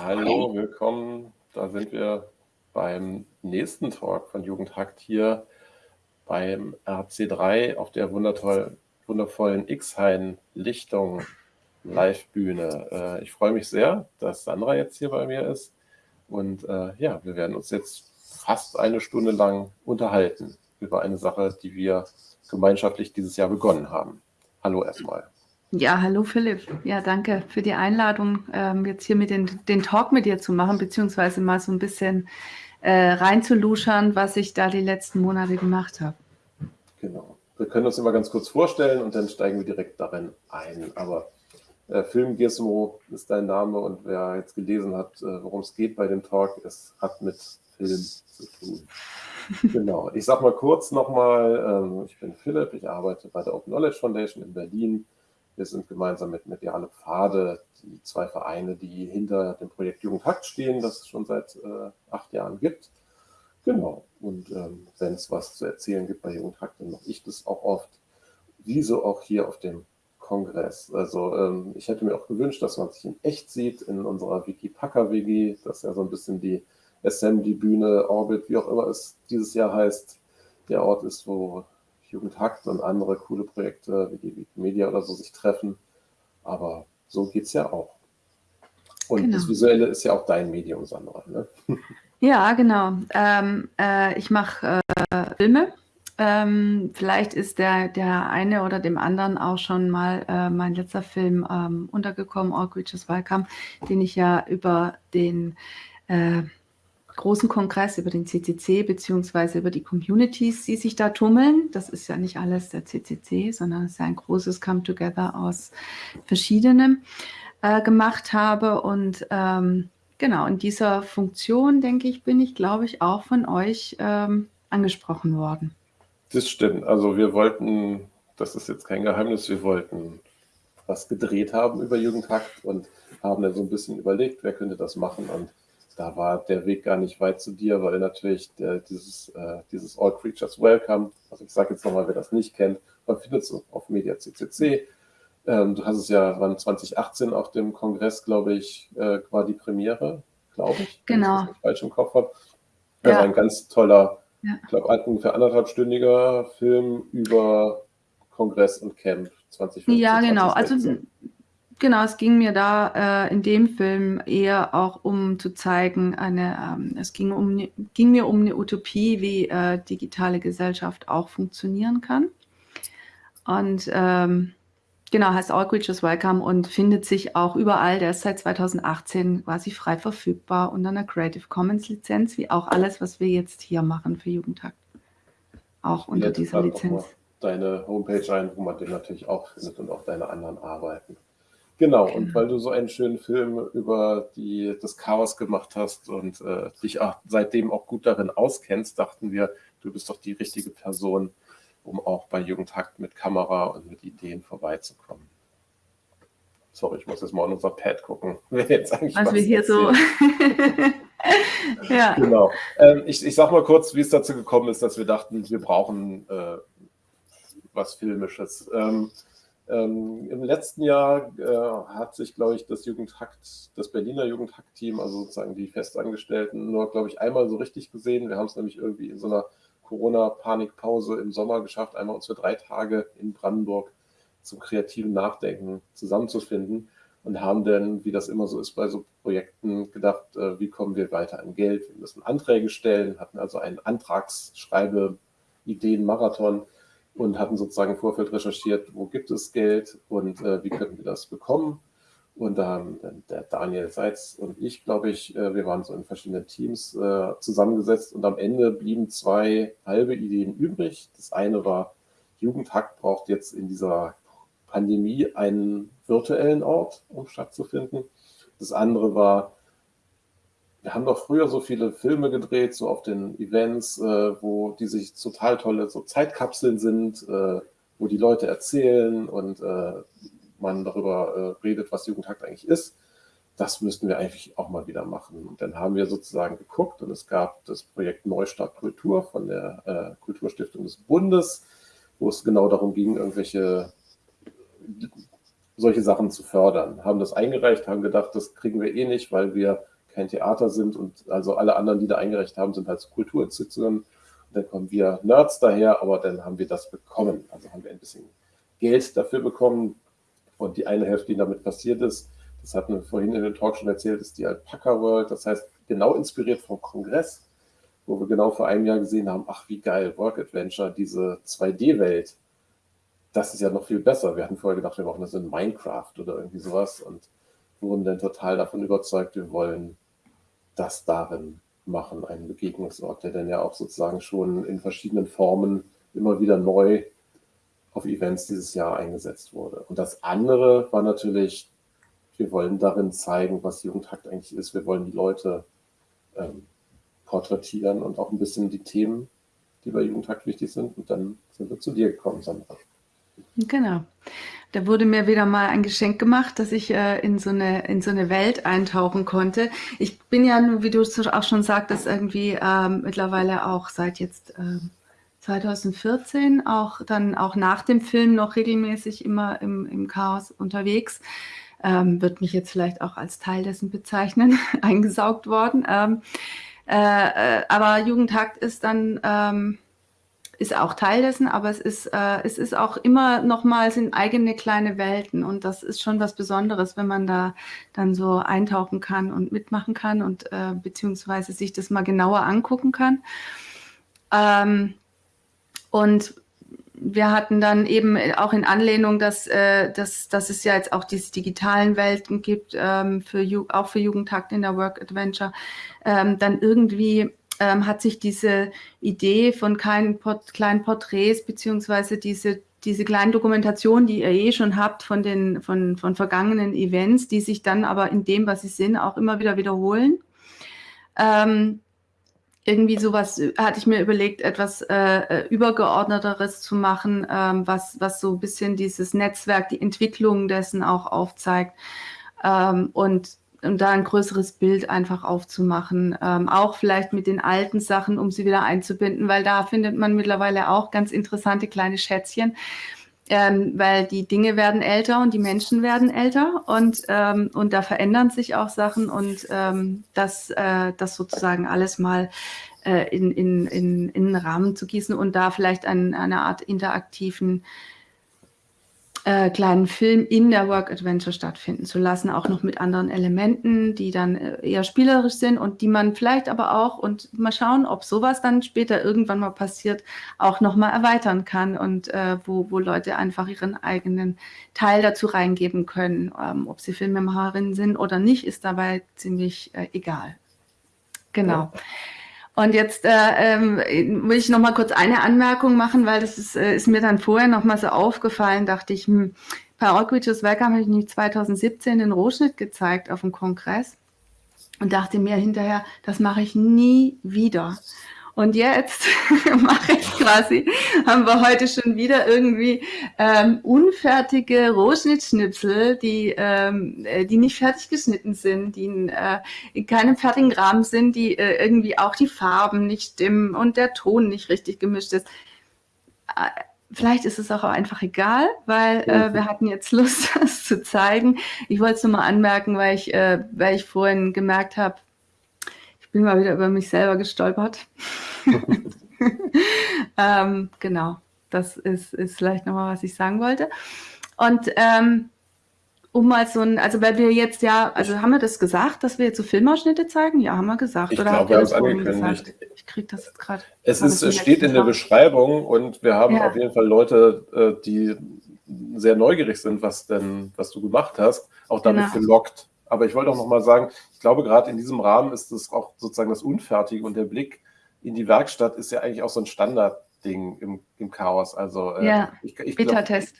Hallo, willkommen. Da sind wir beim nächsten Talk von Jugendhakt hier beim RC3 auf der wundervoll, wundervollen X-Hain-Lichtung Live-Bühne. Äh, ich freue mich sehr, dass Sandra jetzt hier bei mir ist. Und äh, ja, wir werden uns jetzt fast eine Stunde lang unterhalten über eine Sache, die wir gemeinschaftlich dieses Jahr begonnen haben. Hallo erstmal. Ja, hallo Philipp. Ja, danke für die Einladung, ähm, jetzt hier mit den, den Talk mit dir zu machen, beziehungsweise mal so ein bisschen äh, reinzuluschern, was ich da die letzten Monate gemacht habe. Genau. Wir können uns immer ganz kurz vorstellen und dann steigen wir direkt darin ein. Aber äh, Film Gizmo ist dein Name und wer jetzt gelesen hat, äh, worum es geht bei dem Talk, es hat mit Film zu tun. genau. Ich sage mal kurz nochmal, ähm, ich bin Philipp, ich arbeite bei der Open Knowledge Foundation in Berlin wir sind gemeinsam mit Mediale Pfade die zwei Vereine, die hinter dem Projekt Jugendhakt stehen, das es schon seit äh, acht Jahren gibt. Genau. Und ähm, wenn es was zu erzählen gibt bei Jugendhakt, dann mache ich das auch oft. Wieso auch hier auf dem Kongress. Also ähm, ich hätte mir auch gewünscht, dass man sich in echt sieht in unserer Wiki-Packer-WG. Das ist ja so ein bisschen die Assembly-Bühne, Orbit, wie auch immer es dieses Jahr heißt. Der Ort ist, wo Jugendhakt und andere coole Projekte wie die Wikimedia oder so sich treffen. Aber so geht es ja auch. Und genau. das Visuelle ist ja auch dein Medium, Sandra. Ne? Ja, genau. Ähm, äh, ich mache äh, Filme. Ähm, vielleicht ist der, der eine oder dem anderen auch schon mal äh, mein letzter Film ähm, untergekommen, All Creatures Welcome, den ich ja über den äh, großen Kongress, über den CCC, beziehungsweise über die Communities, die sich da tummeln. Das ist ja nicht alles der CCC, sondern es ist ein großes Come-Together aus verschiedenem äh, gemacht habe. Und ähm, genau, in dieser Funktion, denke ich, bin ich, glaube ich, auch von euch ähm, angesprochen worden. Das stimmt. Also wir wollten, das ist jetzt kein Geheimnis, wir wollten was gedreht haben über Jugendhakt und haben dann so ein bisschen überlegt, wer könnte das machen und da war der Weg gar nicht weit zu dir, weil natürlich der, dieses, äh, dieses All Creatures Welcome, also ich sage jetzt nochmal, wer das nicht kennt, man findet es auf Media CCC. Ähm, du hast es ja, wann 2018 auf dem Kongress, glaube ich, äh, war die Premiere, glaube ich. Genau. Wenn ich das falsch im Kopf habe. Das ja. war ein ganz toller, ja. ich glaube, ungefähr anderthalbstündiger Film über Kongress und Camp 2015. Ja, genau. 2016. Also Genau, es ging mir da äh, in dem Film eher auch um zu zeigen, eine, ähm, es ging, um, ne, ging mir um eine Utopie, wie äh, digitale Gesellschaft auch funktionieren kann. Und ähm, genau, heißt All Creatures Welcome und findet sich auch überall. Der ist seit 2018 quasi frei verfügbar unter einer Creative Commons Lizenz, wie auch alles, was wir jetzt hier machen für Jugendtag. Auch unter dieser Lizenz. Deine Homepage ein, wo man den natürlich auch findet und auch deine anderen Arbeiten. Genau, und weil du so einen schönen Film über die, das Chaos gemacht hast und äh, dich auch seitdem auch gut darin auskennst, dachten wir, du bist doch die richtige Person, um auch bei Jugendhakt mit Kamera und mit Ideen vorbeizukommen. Sorry, ich muss jetzt mal in unser Pad gucken, was, wir hier erzählt. so. ja. Genau. Ähm, ich, ich sag mal kurz, wie es dazu gekommen ist, dass wir dachten, wir brauchen äh, was Filmisches. Ähm, ähm, Im letzten Jahr äh, hat sich, glaube ich, das Jugendhakt, das Berliner Jugendhakt-Team, also sozusagen die Festangestellten, nur, glaube ich, einmal so richtig gesehen. Wir haben es nämlich irgendwie in so einer Corona-Panikpause im Sommer geschafft, einmal uns für drei Tage in Brandenburg zum kreativen Nachdenken zusammenzufinden und haben dann, wie das immer so ist bei so Projekten, gedacht, äh, wie kommen wir weiter an Geld? Wir müssen Anträge stellen, hatten also einen Antragsschreibe-Ideen-Marathon und hatten sozusagen im Vorfeld recherchiert, wo gibt es Geld und äh, wie könnten wir das bekommen. Und da haben der Daniel Seitz und ich, glaube ich, äh, wir waren so in verschiedenen Teams äh, zusammengesetzt und am Ende blieben zwei halbe Ideen übrig. Das eine war, Jugendhack braucht jetzt in dieser Pandemie einen virtuellen Ort, um stattzufinden. Das andere war, wir haben doch früher so viele Filme gedreht, so auf den Events, äh, wo die sich total tolle so Zeitkapseln sind, äh, wo die Leute erzählen und äh, man darüber äh, redet, was Jugendhakt eigentlich ist. Das müssten wir eigentlich auch mal wieder machen. Und dann haben wir sozusagen geguckt und es gab das Projekt Neustart Kultur von der äh, Kulturstiftung des Bundes, wo es genau darum ging, irgendwelche solche Sachen zu fördern. Haben das eingereicht, haben gedacht, das kriegen wir eh nicht, weil wir kein Theater sind und also alle anderen, die da eingereicht haben, sind halt Kulturinstitutionen. Und dann kommen wir Nerds daher, aber dann haben wir das bekommen. Also haben wir ein bisschen Geld dafür bekommen. Und die eine Hälfte, die damit passiert ist, das hatten wir vorhin in dem Talk schon erzählt, ist die Alpaca World. Das heißt, genau inspiriert vom Kongress, wo wir genau vor einem Jahr gesehen haben, ach wie geil, Work Adventure, diese 2D-Welt, das ist ja noch viel besser. Wir hatten vorher gedacht, wir machen das in Minecraft oder irgendwie sowas und wurden dann total davon überzeugt, wir wollen das darin machen, einen Begegnungsort, der dann ja auch sozusagen schon in verschiedenen Formen immer wieder neu auf Events dieses Jahr eingesetzt wurde. Und das andere war natürlich, wir wollen darin zeigen, was Jugendhakt eigentlich ist. Wir wollen die Leute ähm, porträtieren und auch ein bisschen die Themen, die bei Jugendhakt wichtig sind. Und dann sind wir zu dir gekommen, Sandra. Genau. Da wurde mir wieder mal ein Geschenk gemacht, dass ich äh, in, so eine, in so eine Welt eintauchen konnte. Ich bin ja, wie du auch schon sagtest, irgendwie ähm, mittlerweile auch seit jetzt ähm, 2014, auch dann auch nach dem Film noch regelmäßig immer im, im Chaos unterwegs. Ähm, wird mich jetzt vielleicht auch als Teil dessen bezeichnen, eingesaugt worden. Ähm, äh, äh, aber Jugendhakt ist dann ähm, ist auch Teil dessen, aber es ist, äh, es ist auch immer nochmals in eigene kleine Welten und das ist schon was Besonderes, wenn man da dann so eintauchen kann und mitmachen kann und äh, beziehungsweise sich das mal genauer angucken kann. Ähm, und wir hatten dann eben auch in Anlehnung, dass, äh, dass, dass es ja jetzt auch diese digitalen Welten gibt, ähm, für, auch für Jugendtakt in der Work Adventure, ähm, dann irgendwie ähm, hat sich diese Idee von kleinen, Port kleinen Porträts beziehungsweise diese diese kleinen Dokumentationen, die ihr eh schon habt von den von, von vergangenen Events, die sich dann aber in dem, was sie sind, auch immer wieder wiederholen. Ähm, irgendwie sowas hatte ich mir überlegt, etwas äh, äh übergeordneteres zu machen, ähm, was, was so ein bisschen dieses Netzwerk, die Entwicklung dessen auch aufzeigt. Ähm, und und da ein größeres Bild einfach aufzumachen. Ähm, auch vielleicht mit den alten Sachen, um sie wieder einzubinden, weil da findet man mittlerweile auch ganz interessante kleine Schätzchen. Ähm, weil die Dinge werden älter und die Menschen werden älter und, ähm, und da verändern sich auch Sachen und ähm, das, äh, das sozusagen alles mal äh, in, in, in, in einen Rahmen zu gießen und da vielleicht ein, eine Art interaktiven äh, kleinen Film in der Work Adventure stattfinden zu lassen, auch noch mit anderen Elementen, die dann äh, eher spielerisch sind und die man vielleicht aber auch, und mal schauen, ob sowas dann später irgendwann mal passiert, auch nochmal erweitern kann und äh, wo, wo Leute einfach ihren eigenen Teil dazu reingeben können. Ähm, ob sie Filmemacherinnen sind oder nicht, ist dabei ziemlich äh, egal. Genau. Ja. Und jetzt äh, ähm, will ich noch mal kurz eine Anmerkung machen, weil das ist, äh, ist mir dann vorher noch mal so aufgefallen, dachte ich, hm, Outreaches Welcome habe ich nämlich 2017 den Rohschnitt gezeigt auf dem Kongress und dachte mir hinterher, das mache ich nie wieder. Und jetzt mache ich quasi, haben wir heute schon wieder irgendwie ähm, unfertige Rohschnittschnipsel, die, ähm, äh, die nicht fertig geschnitten sind, die in, äh, in keinem fertigen Rahmen sind, die äh, irgendwie auch die Farben nicht stimmen und der Ton nicht richtig gemischt ist. Äh, vielleicht ist es auch einfach egal, weil äh, wir hatten jetzt Lust, das zu zeigen. Ich wollte es nur mal anmerken, weil ich, äh, weil ich vorhin gemerkt habe, ich bin mal wieder über mich selber gestolpert. ähm, genau, das ist, ist vielleicht nochmal, was ich sagen wollte. Und ähm, um mal so ein, also weil wir jetzt ja, also haben wir das gesagt, dass wir jetzt so Filmausschnitte zeigen? Ja, haben wir gesagt. Ich glaube, wir haben es angekündigt. Ich kriege das jetzt gerade. Es, ist, es steht in der Beschreibung und wir haben ja. auf jeden Fall Leute, äh, die sehr neugierig sind, was denn, was du gemacht hast, auch damit genau. gelockt. Aber ich wollte auch noch mal sagen, ich glaube, gerade in diesem Rahmen ist es auch sozusagen das Unfertige und der Blick in die Werkstatt ist ja eigentlich auch so ein Standardding im, im Chaos. Also, äh, ja, ich, ich Beta-Test.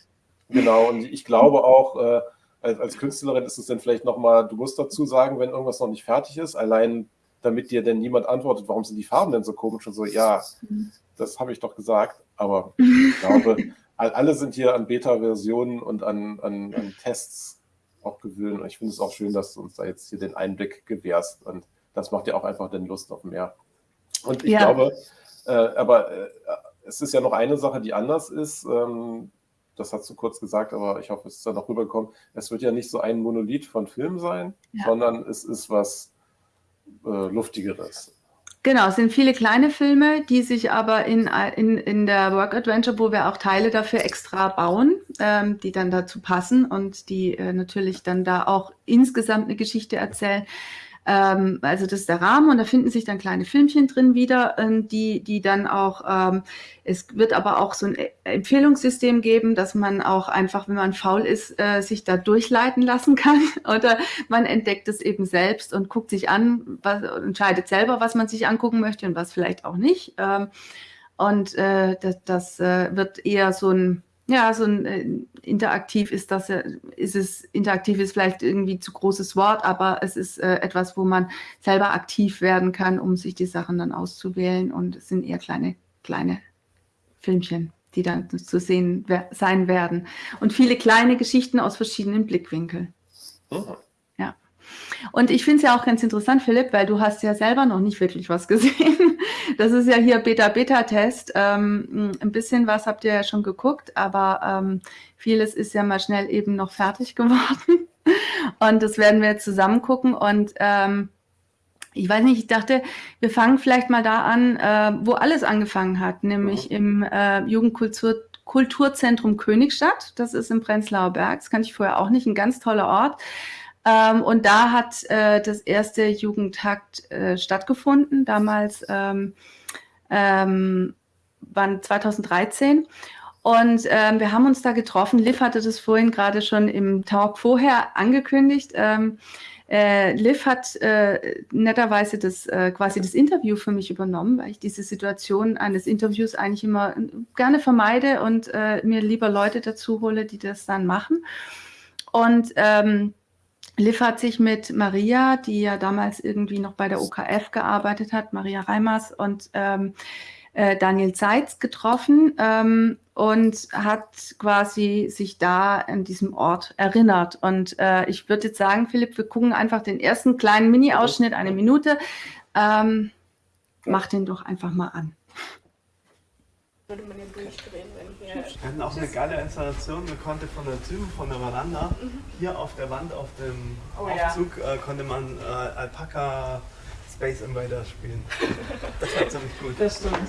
Genau, und ich glaube auch, äh, als, als, Künstlerin ist es dann vielleicht nochmal, du musst dazu sagen, wenn irgendwas noch nicht fertig ist, allein damit dir denn niemand antwortet, warum sind die Farben denn so komisch und so, ja, das habe ich doch gesagt, aber ich glaube, alle sind hier an Beta-Versionen und an, an, an Tests auch gewöhnen. Und ich finde es auch schön, dass du uns da jetzt hier den Einblick gewährst. Und das macht ja auch einfach den Lust auf mehr. Und ich ja. glaube, äh, aber äh, es ist ja noch eine Sache, die anders ist. Ähm, das hast du kurz gesagt, aber ich hoffe, es ist dann auch rübergekommen, es wird ja nicht so ein Monolith von Film sein, ja. sondern es ist was äh, Luftigeres. Genau, es sind viele kleine Filme, die sich aber in, in, in der Work Adventure, wo wir auch Teile dafür extra bauen, ähm, die dann dazu passen und die äh, natürlich dann da auch insgesamt eine Geschichte erzählen, ähm, also das ist der Rahmen und da finden sich dann kleine Filmchen drin wieder, ähm, die, die dann auch, ähm, es wird aber auch so ein e-, Empfehlungssystem geben, dass man auch einfach, wenn man faul ist, äh, sich da durchleiten lassen kann oder man entdeckt es eben selbst und guckt sich an, was, entscheidet selber, was man sich angucken möchte und was vielleicht auch nicht. Ähm, und äh, das, das äh, wird eher so ein ja, so ein äh, interaktiv ist das ist es, interaktiv ist vielleicht irgendwie zu großes Wort, aber es ist äh, etwas, wo man selber aktiv werden kann, um sich die Sachen dann auszuwählen. Und es sind eher kleine, kleine Filmchen, die dann zu sehen sein werden. Und viele kleine Geschichten aus verschiedenen Blickwinkeln. Oh. Und ich finde es ja auch ganz interessant, Philipp, weil du hast ja selber noch nicht wirklich was gesehen. Das ist ja hier Beta-Beta-Test. Ähm, ein bisschen was habt ihr ja schon geguckt, aber ähm, vieles ist ja mal schnell eben noch fertig geworden. Und das werden wir jetzt zusammen gucken. Und ähm, ich weiß nicht, ich dachte, wir fangen vielleicht mal da an, äh, wo alles angefangen hat, nämlich im äh, Jugendkultur Kulturzentrum Königstadt. Das ist im Prenzlauer Berg. Das kann ich vorher auch nicht. Ein ganz toller Ort. Ähm, und da hat äh, das erste Jugendtakt äh, stattgefunden, damals ähm, ähm, waren 2013. Und ähm, wir haben uns da getroffen. Liv hatte das vorhin gerade schon im Talk vorher angekündigt. Ähm, äh, Liv hat äh, netterweise das äh, quasi das Interview für mich übernommen, weil ich diese Situation eines Interviews eigentlich immer gerne vermeide und äh, mir lieber Leute dazu hole, die das dann machen. Und ähm, Liv hat sich mit Maria, die ja damals irgendwie noch bei der OKF gearbeitet hat, Maria Reimers und ähm, äh, Daniel Zeitz getroffen ähm, und hat quasi sich da an diesem Ort erinnert. Und äh, ich würde jetzt sagen, Philipp, wir gucken einfach den ersten kleinen Mini-Ausschnitt, eine Minute. Ähm, mach den doch einfach mal an würde man den durchdrehen, wenn hier. Wir hatten auch eine geile Installation. Man konnte von der Tür, von der Veranda, mhm. hier auf der Wand, auf dem oh, Aufzug, ja. äh, konnte man äh, Alpaca Space Invader spielen. Das war ziemlich gut. Das stimmt.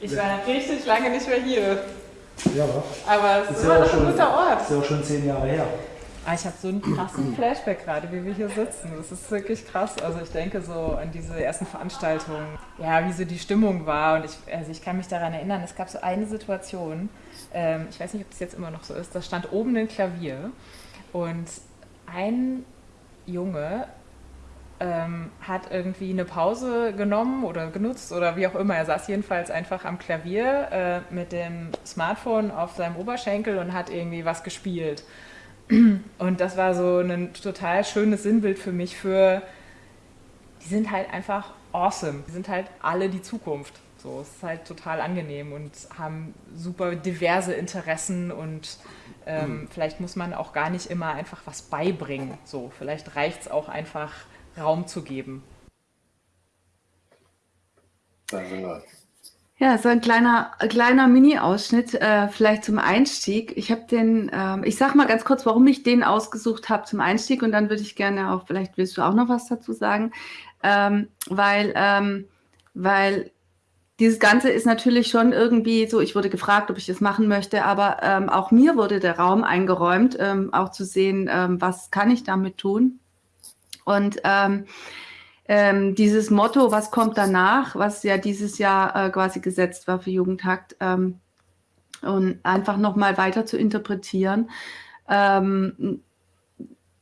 Ich war richtig lange nicht mehr hier. Ja, aber es ist immer noch ein guter Ort. Das ist ja auch schon zehn Jahre her. Ah, ich habe so einen krassen Flashback gerade, wie wir hier sitzen. Das ist wirklich krass. Also ich denke so an diese ersten Veranstaltungen, ja, wie so die Stimmung war. Und ich, also ich kann mich daran erinnern, es gab so eine Situation, ähm, ich weiß nicht, ob das jetzt immer noch so ist, da stand oben ein Klavier und ein Junge ähm, hat irgendwie eine Pause genommen oder genutzt oder wie auch immer. Er saß jedenfalls einfach am Klavier äh, mit dem Smartphone auf seinem Oberschenkel und hat irgendwie was gespielt. Und das war so ein total schönes Sinnbild für mich für, die sind halt einfach awesome. Die sind halt alle die Zukunft. So, es ist halt total angenehm und haben super diverse Interessen und ähm, mhm. vielleicht muss man auch gar nicht immer einfach was beibringen. So, vielleicht reicht es auch einfach Raum zu geben. Da sind wir. Ja, so ein kleiner, kleiner Mini-Ausschnitt, äh, vielleicht zum Einstieg. Ich habe den, ähm, ich sag mal ganz kurz, warum ich den ausgesucht habe zum Einstieg und dann würde ich gerne auch, vielleicht willst du auch noch was dazu sagen, ähm, weil, ähm, weil dieses Ganze ist natürlich schon irgendwie so, ich wurde gefragt, ob ich das machen möchte, aber ähm, auch mir wurde der Raum eingeräumt, ähm, auch zu sehen, ähm, was kann ich damit tun. Und ähm, ähm, dieses Motto, was kommt danach, was ja dieses Jahr äh, quasi gesetzt war für Jugendhakt, ähm, und einfach nochmal weiter zu interpretieren, ähm,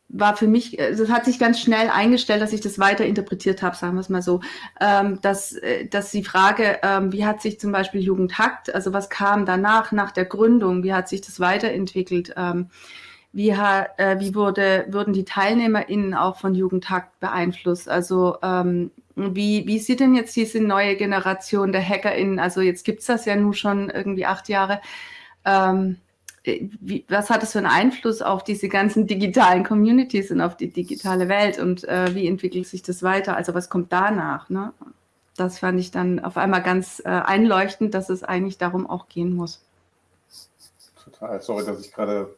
war für mich, es hat sich ganz schnell eingestellt, dass ich das weiter interpretiert habe, sagen wir es mal so, ähm, dass, äh, dass die Frage, ähm, wie hat sich zum Beispiel Jugendhakt, also was kam danach, nach der Gründung, wie hat sich das weiterentwickelt, ähm, wie, äh, wie wurde, wurden die TeilnehmerInnen auch von Jugendhakt beeinflusst? Also ähm, wie, wie sieht denn jetzt diese neue Generation der HackerInnen, also jetzt gibt es das ja nun schon irgendwie acht Jahre, ähm, wie, was hat es für einen Einfluss auf diese ganzen digitalen Communities und auf die digitale Welt und äh, wie entwickelt sich das weiter? Also was kommt danach? Ne? das fand ich dann auf einmal ganz äh, einleuchtend, dass es eigentlich darum auch gehen muss. Total. Sorry, dass ich gerade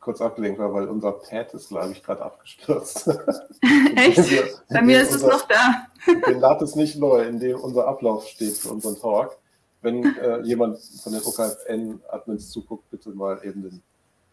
kurz abgelenkt war, weil unser Pad ist, glaube ich, gerade abgestürzt. Echt? Wir, Bei mir ist unser, es noch da. den lad es nicht neu, in dem unser Ablauf steht für unseren Talk. Wenn äh, jemand von den OKFN-Admins zuguckt, bitte mal eben den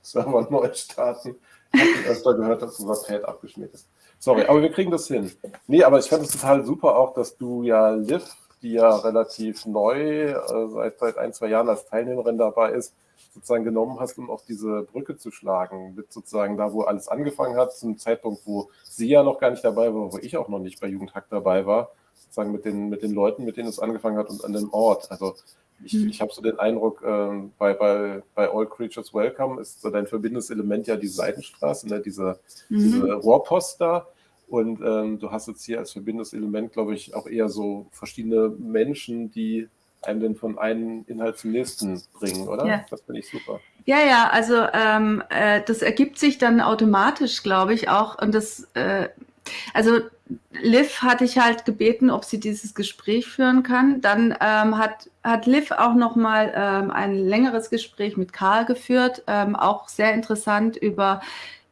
Server neu starten. Ich habe öfter gehört, dass unser Pad abgeschmiert ist. Sorry, aber wir kriegen das hin. Nee, aber ich fand es total super auch, dass du ja Liv, die ja relativ neu äh, seit, seit ein, zwei Jahren als Teilnehmerin dabei ist, sozusagen genommen hast, um auf diese Brücke zu schlagen, mit sozusagen da, wo alles angefangen hat, zum Zeitpunkt, wo sie ja noch gar nicht dabei war, wo ich auch noch nicht bei Jugendhack dabei war, sozusagen mit den, mit den Leuten, mit denen es angefangen hat und an dem Ort. Also ich, mhm. ich habe so den Eindruck, äh, bei, bei, bei All Creatures Welcome ist so dein verbindendes Element ja die Seitenstraße, ne? diese, mhm. diese Rohrpost da. Und ähm, du hast jetzt hier als verbindendes Element, glaube ich, auch eher so verschiedene Menschen, die einem denn von einem Inhalt zum nächsten bringen, oder? Ja. Das finde ich super. Ja, ja, also ähm, äh, das ergibt sich dann automatisch, glaube ich, auch. Und das, äh, also Liv hatte ich halt gebeten, ob sie dieses Gespräch führen kann. Dann ähm, hat, hat Liv auch nochmal ähm, ein längeres Gespräch mit Karl geführt, ähm, auch sehr interessant über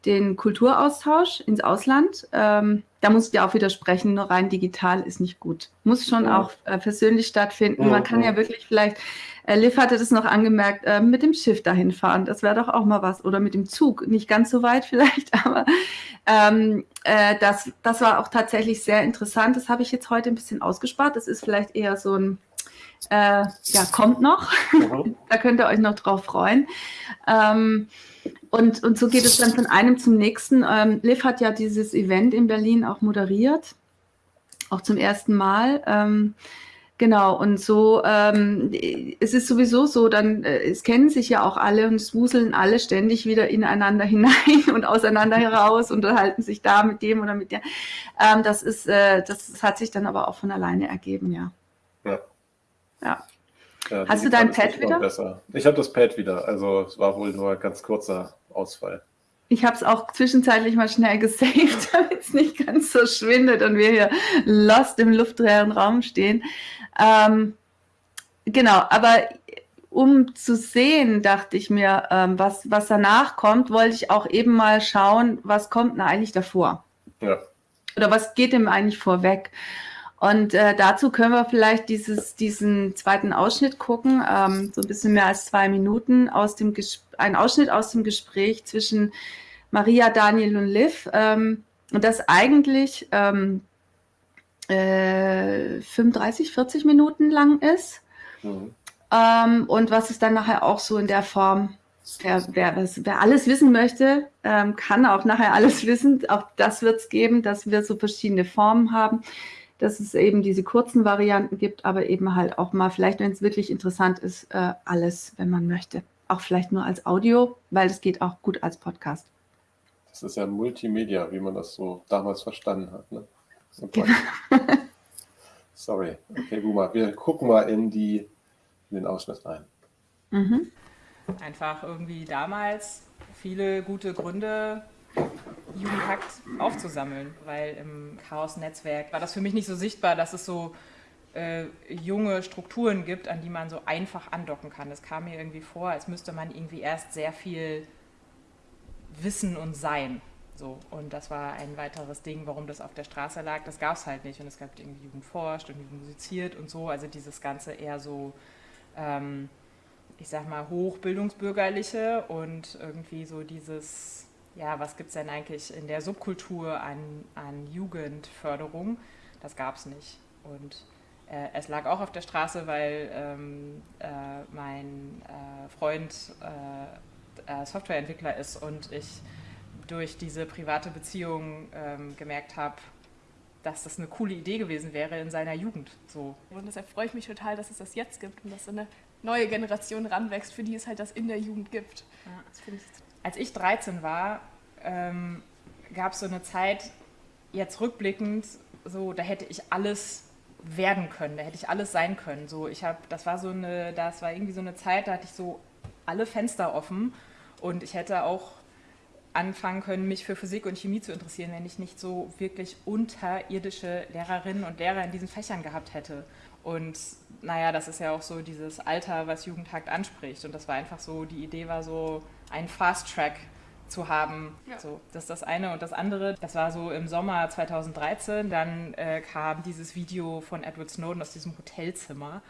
den Kulturaustausch ins Ausland. Ähm, da muss ich dir auch widersprechen, nur rein digital ist nicht gut. Muss schon ja. auch äh, persönlich stattfinden. Ja, Man kann ja. ja wirklich vielleicht, äh, Liv hatte das noch angemerkt, äh, mit dem Schiff dahin fahren. Das wäre doch auch mal was. Oder mit dem Zug. Nicht ganz so weit vielleicht, aber ähm, äh, das, das war auch tatsächlich sehr interessant. Das habe ich jetzt heute ein bisschen ausgespart. Das ist vielleicht eher so ein äh, ja, kommt noch. Da könnt ihr euch noch drauf freuen. Ähm, und, und so geht es dann von einem zum nächsten. Ähm, Liv hat ja dieses Event in Berlin auch moderiert, auch zum ersten Mal. Ähm, genau, und so, ähm, es ist sowieso so, dann, äh, es kennen sich ja auch alle und es wuseln alle ständig wieder ineinander hinein und auseinander heraus und unterhalten sich da mit dem oder mit der. Ähm, das ist, äh, das hat sich dann aber auch von alleine ergeben, ja. Ja. Ja. Ja, Hast du dein Pad wieder? Besser. Ich habe das Pad wieder, also es war wohl nur ein ganz kurzer Ausfall. Ich habe es auch zwischenzeitlich mal schnell gesaved, damit es nicht ganz so schwindet und wir hier lost im luftleeren Raum stehen. Ähm, genau, aber um zu sehen, dachte ich mir, ähm, was, was danach kommt, wollte ich auch eben mal schauen, was kommt denn eigentlich davor? Ja. Oder was geht dem eigentlich vorweg? Und äh, dazu können wir vielleicht dieses, diesen zweiten Ausschnitt gucken, ähm, so ein bisschen mehr als zwei Minuten, aus dem ein Ausschnitt aus dem Gespräch zwischen Maria, Daniel und Liv. Ähm, und das eigentlich ähm, äh, 35, 40 Minuten lang ist. Mhm. Ähm, und was es dann nachher auch so in der Form Wer, wer, wer, alles wissen möchte, ähm, kann auch nachher alles wissen. Auch das wird es geben, dass wir so verschiedene Formen haben dass es eben diese kurzen Varianten gibt, aber eben halt auch mal, vielleicht wenn es wirklich interessant ist, äh, alles, wenn man möchte. Auch vielleicht nur als Audio, weil es geht auch gut als Podcast. Das ist ja Multimedia, wie man das so damals verstanden hat. Ne? Genau. Sorry. Okay, Guma, wir gucken mal in, die, in den Ausschnitt rein. Mhm. Einfach irgendwie damals viele gute Gründe Jugendhakt aufzusammeln, weil im Chaos-Netzwerk war das für mich nicht so sichtbar, dass es so äh, junge Strukturen gibt, an die man so einfach andocken kann. Es kam mir irgendwie vor, als müsste man irgendwie erst sehr viel wissen und sein. So, und das war ein weiteres Ding, warum das auf der Straße lag. Das gab es halt nicht. Und es gab irgendwie Jugend forscht und Jugend musiziert und so. Also dieses Ganze eher so, ähm, ich sag mal, hochbildungsbürgerliche und irgendwie so dieses ja, was gibt es denn eigentlich in der Subkultur an, an Jugendförderung? Das gab es nicht. Und äh, es lag auch auf der Straße, weil ähm, äh, mein äh, Freund äh, äh, Softwareentwickler ist und ich durch diese private Beziehung ähm, gemerkt habe, dass das eine coole Idee gewesen wäre in seiner Jugend. So. Und deshalb freue ich mich total, dass es das jetzt gibt und dass so eine neue Generation ranwächst, für die es halt das in der Jugend gibt. Ja. Ich Als ich 13 war, ähm, gab es so eine Zeit, jetzt rückblickend, so, da hätte ich alles werden können, da hätte ich alles sein können. So, ich habe, das war so eine, das war irgendwie so eine Zeit, da hatte ich so alle Fenster offen und ich hätte auch anfangen können, mich für Physik und Chemie zu interessieren, wenn ich nicht so wirklich unterirdische Lehrerinnen und Lehrer in diesen Fächern gehabt hätte. Und naja, das ist ja auch so dieses Alter, was Jugendhakt anspricht. Und das war einfach so, die Idee war so, einen Fast Track zu haben. Ja. So, das ist das eine. Und das andere, das war so im Sommer 2013, dann äh, kam dieses Video von Edward Snowden aus diesem Hotelzimmer.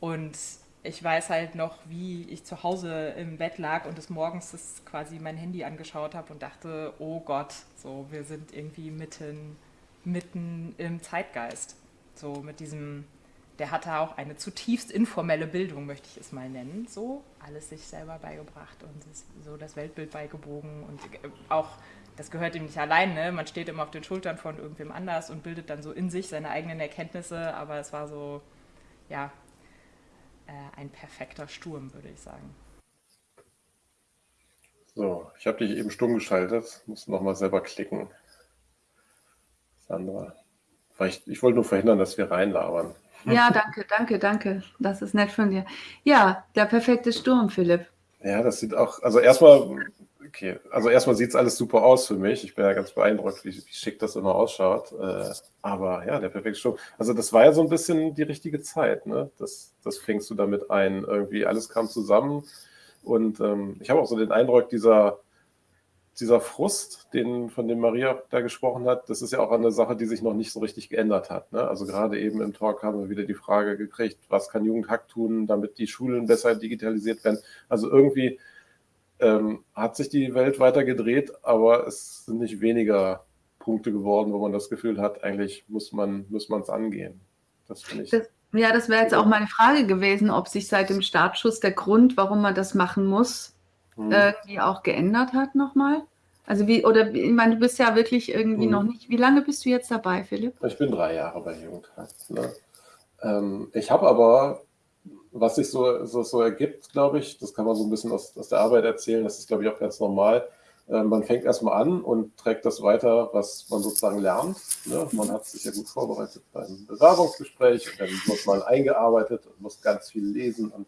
Und ich weiß halt noch, wie ich zu Hause im Bett lag und des Morgens das quasi mein Handy angeschaut habe und dachte, oh Gott, so, wir sind irgendwie mitten, mitten im Zeitgeist. So mit diesem, der hatte auch eine zutiefst informelle Bildung, möchte ich es mal nennen. So, alles sich selber beigebracht und so das Weltbild beigebogen und äh, auch das gehört ihm nicht allein, ne? man steht immer auf den Schultern von irgendwem anders und bildet dann so in sich seine eigenen Erkenntnisse, aber es war so, ja, äh, ein perfekter Sturm, würde ich sagen. So, ich habe dich eben stumm geschaltet, muss nochmal selber klicken. Sandra. Vielleicht, ich wollte nur verhindern, dass wir reinlabern. Ja, danke, danke, danke. Das ist nett von dir. Ja, der perfekte Sturm, Philipp. Ja, das sieht auch, also erstmal okay. Also erstmal sieht es alles super aus für mich. Ich bin ja ganz beeindruckt, wie, wie schick das immer ausschaut. Äh, aber ja, der perfekte Sturm. Also das war ja so ein bisschen die richtige Zeit. Ne? Das, das fängst du damit ein. Irgendwie alles kam zusammen. Und ähm, ich habe auch so den Eindruck, dieser, dieser Frust, den, von dem Maria da gesprochen hat, das ist ja auch eine Sache, die sich noch nicht so richtig geändert hat. Ne? Also gerade eben im Talk haben wir wieder die Frage gekriegt, was kann Jugendhack tun, damit die Schulen besser digitalisiert werden. Also irgendwie ähm, hat sich die Welt weiter gedreht, aber es sind nicht weniger Punkte geworden, wo man das Gefühl hat, eigentlich muss man muss es angehen. Das finde ich. Das, ja, das wäre jetzt auch meine Frage gewesen, ob sich seit dem Startschuss der Grund, warum man das machen muss, hm. irgendwie auch geändert hat nochmal. Also wie, oder ich meine, du bist ja wirklich irgendwie hm. noch nicht. Wie lange bist du jetzt dabei, Philipp? Ich bin drei Jahre bei Jugendhack. Ne? Ähm, ich habe aber was sich so, so, so ergibt, glaube ich, das kann man so ein bisschen aus, aus der Arbeit erzählen, das ist, glaube ich, auch ganz normal. Äh, man fängt erstmal an und trägt das weiter, was man sozusagen lernt. Ne? Man hat sich ja gut vorbereitet beim Bewerbungsgespräch und dann wird man eingearbeitet und muss ganz viel lesen und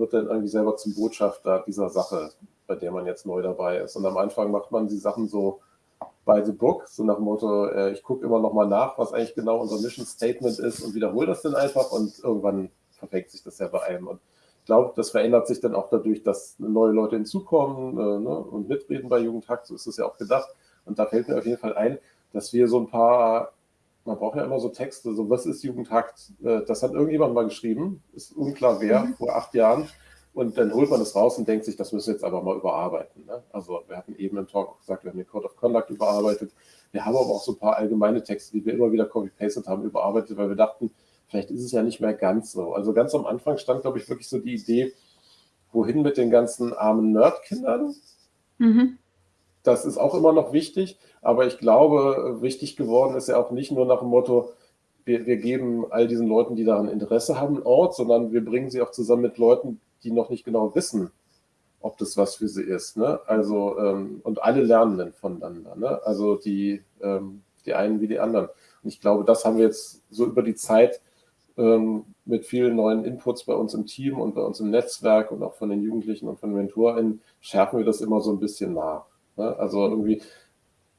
wird dann irgendwie selber zum Botschafter dieser Sache, bei der man jetzt neu dabei ist. Und am Anfang macht man die Sachen so by the book, so nach dem Motto, äh, ich gucke immer nochmal nach, was eigentlich genau unser Mission Statement ist und wiederhole das dann einfach und irgendwann verfängt sich das ja bei einem. Und ich glaube, das verändert sich dann auch dadurch, dass neue Leute hinzukommen äh, ne, und mitreden bei Jugendhack. So ist es ja auch gedacht. Und da fällt mir auf jeden Fall ein, dass wir so ein paar, man braucht ja immer so Texte, so was ist Jugendhack? Äh, das hat irgendjemand mal geschrieben, ist unklar wer, mhm. vor acht Jahren. Und dann holt man das raus und denkt sich, das müssen wir jetzt aber mal überarbeiten. Ne? Also wir hatten eben im Talk auch gesagt, wir haben den Code of Conduct überarbeitet. Wir haben aber auch so ein paar allgemeine Texte, die wir immer wieder copy-pasted haben, überarbeitet, weil wir dachten, Vielleicht ist es ja nicht mehr ganz so. Also ganz am Anfang stand, glaube ich, wirklich so die Idee, wohin mit den ganzen armen Nerdkindern. Mhm. Das ist auch immer noch wichtig, aber ich glaube, wichtig geworden ist ja auch nicht nur nach dem Motto, wir, wir geben all diesen Leuten, die daran Interesse haben, einen Ort, sondern wir bringen sie auch zusammen mit Leuten, die noch nicht genau wissen, ob das was für sie ist. Ne? Also, ähm, und alle lernen dann voneinander. Ne? Also die, ähm, die einen wie die anderen. Und ich glaube, das haben wir jetzt so über die Zeit ähm, mit vielen neuen Inputs bei uns im Team und bei uns im Netzwerk und auch von den Jugendlichen und von den MentorInnen schärfen wir das immer so ein bisschen nach. Ne? Also irgendwie,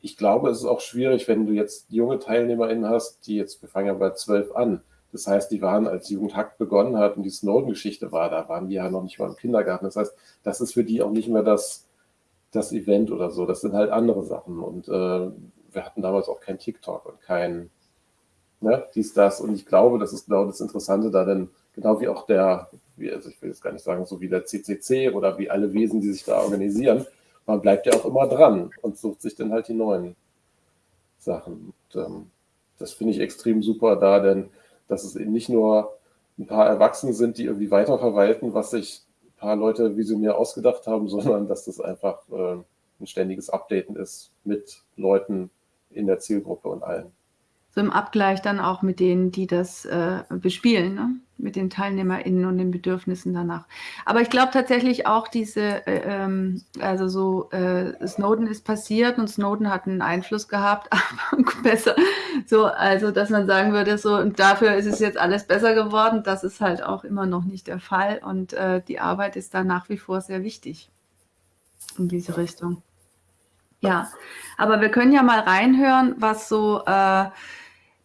ich glaube, es ist auch schwierig, wenn du jetzt junge TeilnehmerInnen hast, die jetzt, wir fangen ja bei zwölf an. Das heißt, die waren, als Jugendhack begonnen hat und die Snowden-Geschichte war, da waren die ja noch nicht mal im Kindergarten. Das heißt, das ist für die auch nicht mehr das, das Event oder so. Das sind halt andere Sachen. Und äh, wir hatten damals auch kein TikTok und kein, ne, dies, das. Und ich glaube, das ist genau das Interessante da, denn genau wie auch der, wie, also ich will jetzt gar nicht sagen, so wie der CCC oder wie alle Wesen, die sich da organisieren, man bleibt ja auch immer dran und sucht sich dann halt die neuen Sachen. Und, ähm, das finde ich extrem super da, denn dass es eben nicht nur ein paar Erwachsene sind, die irgendwie weiterverwalten, was sich ein paar Leute visionär ausgedacht haben, sondern dass das einfach äh, ein ständiges Updaten ist mit Leuten in der Zielgruppe und allen so im Abgleich dann auch mit denen, die das äh, bespielen, ne? Mit den TeilnehmerInnen und den Bedürfnissen danach. Aber ich glaube tatsächlich auch diese, äh, ähm, also so, äh, Snowden ist passiert und Snowden hat einen Einfluss gehabt, aber besser, so, also dass man sagen würde, so, und dafür ist es jetzt alles besser geworden, das ist halt auch immer noch nicht der Fall und äh, die Arbeit ist da nach wie vor sehr wichtig in diese Richtung. Ja, aber wir können ja mal reinhören, was so äh,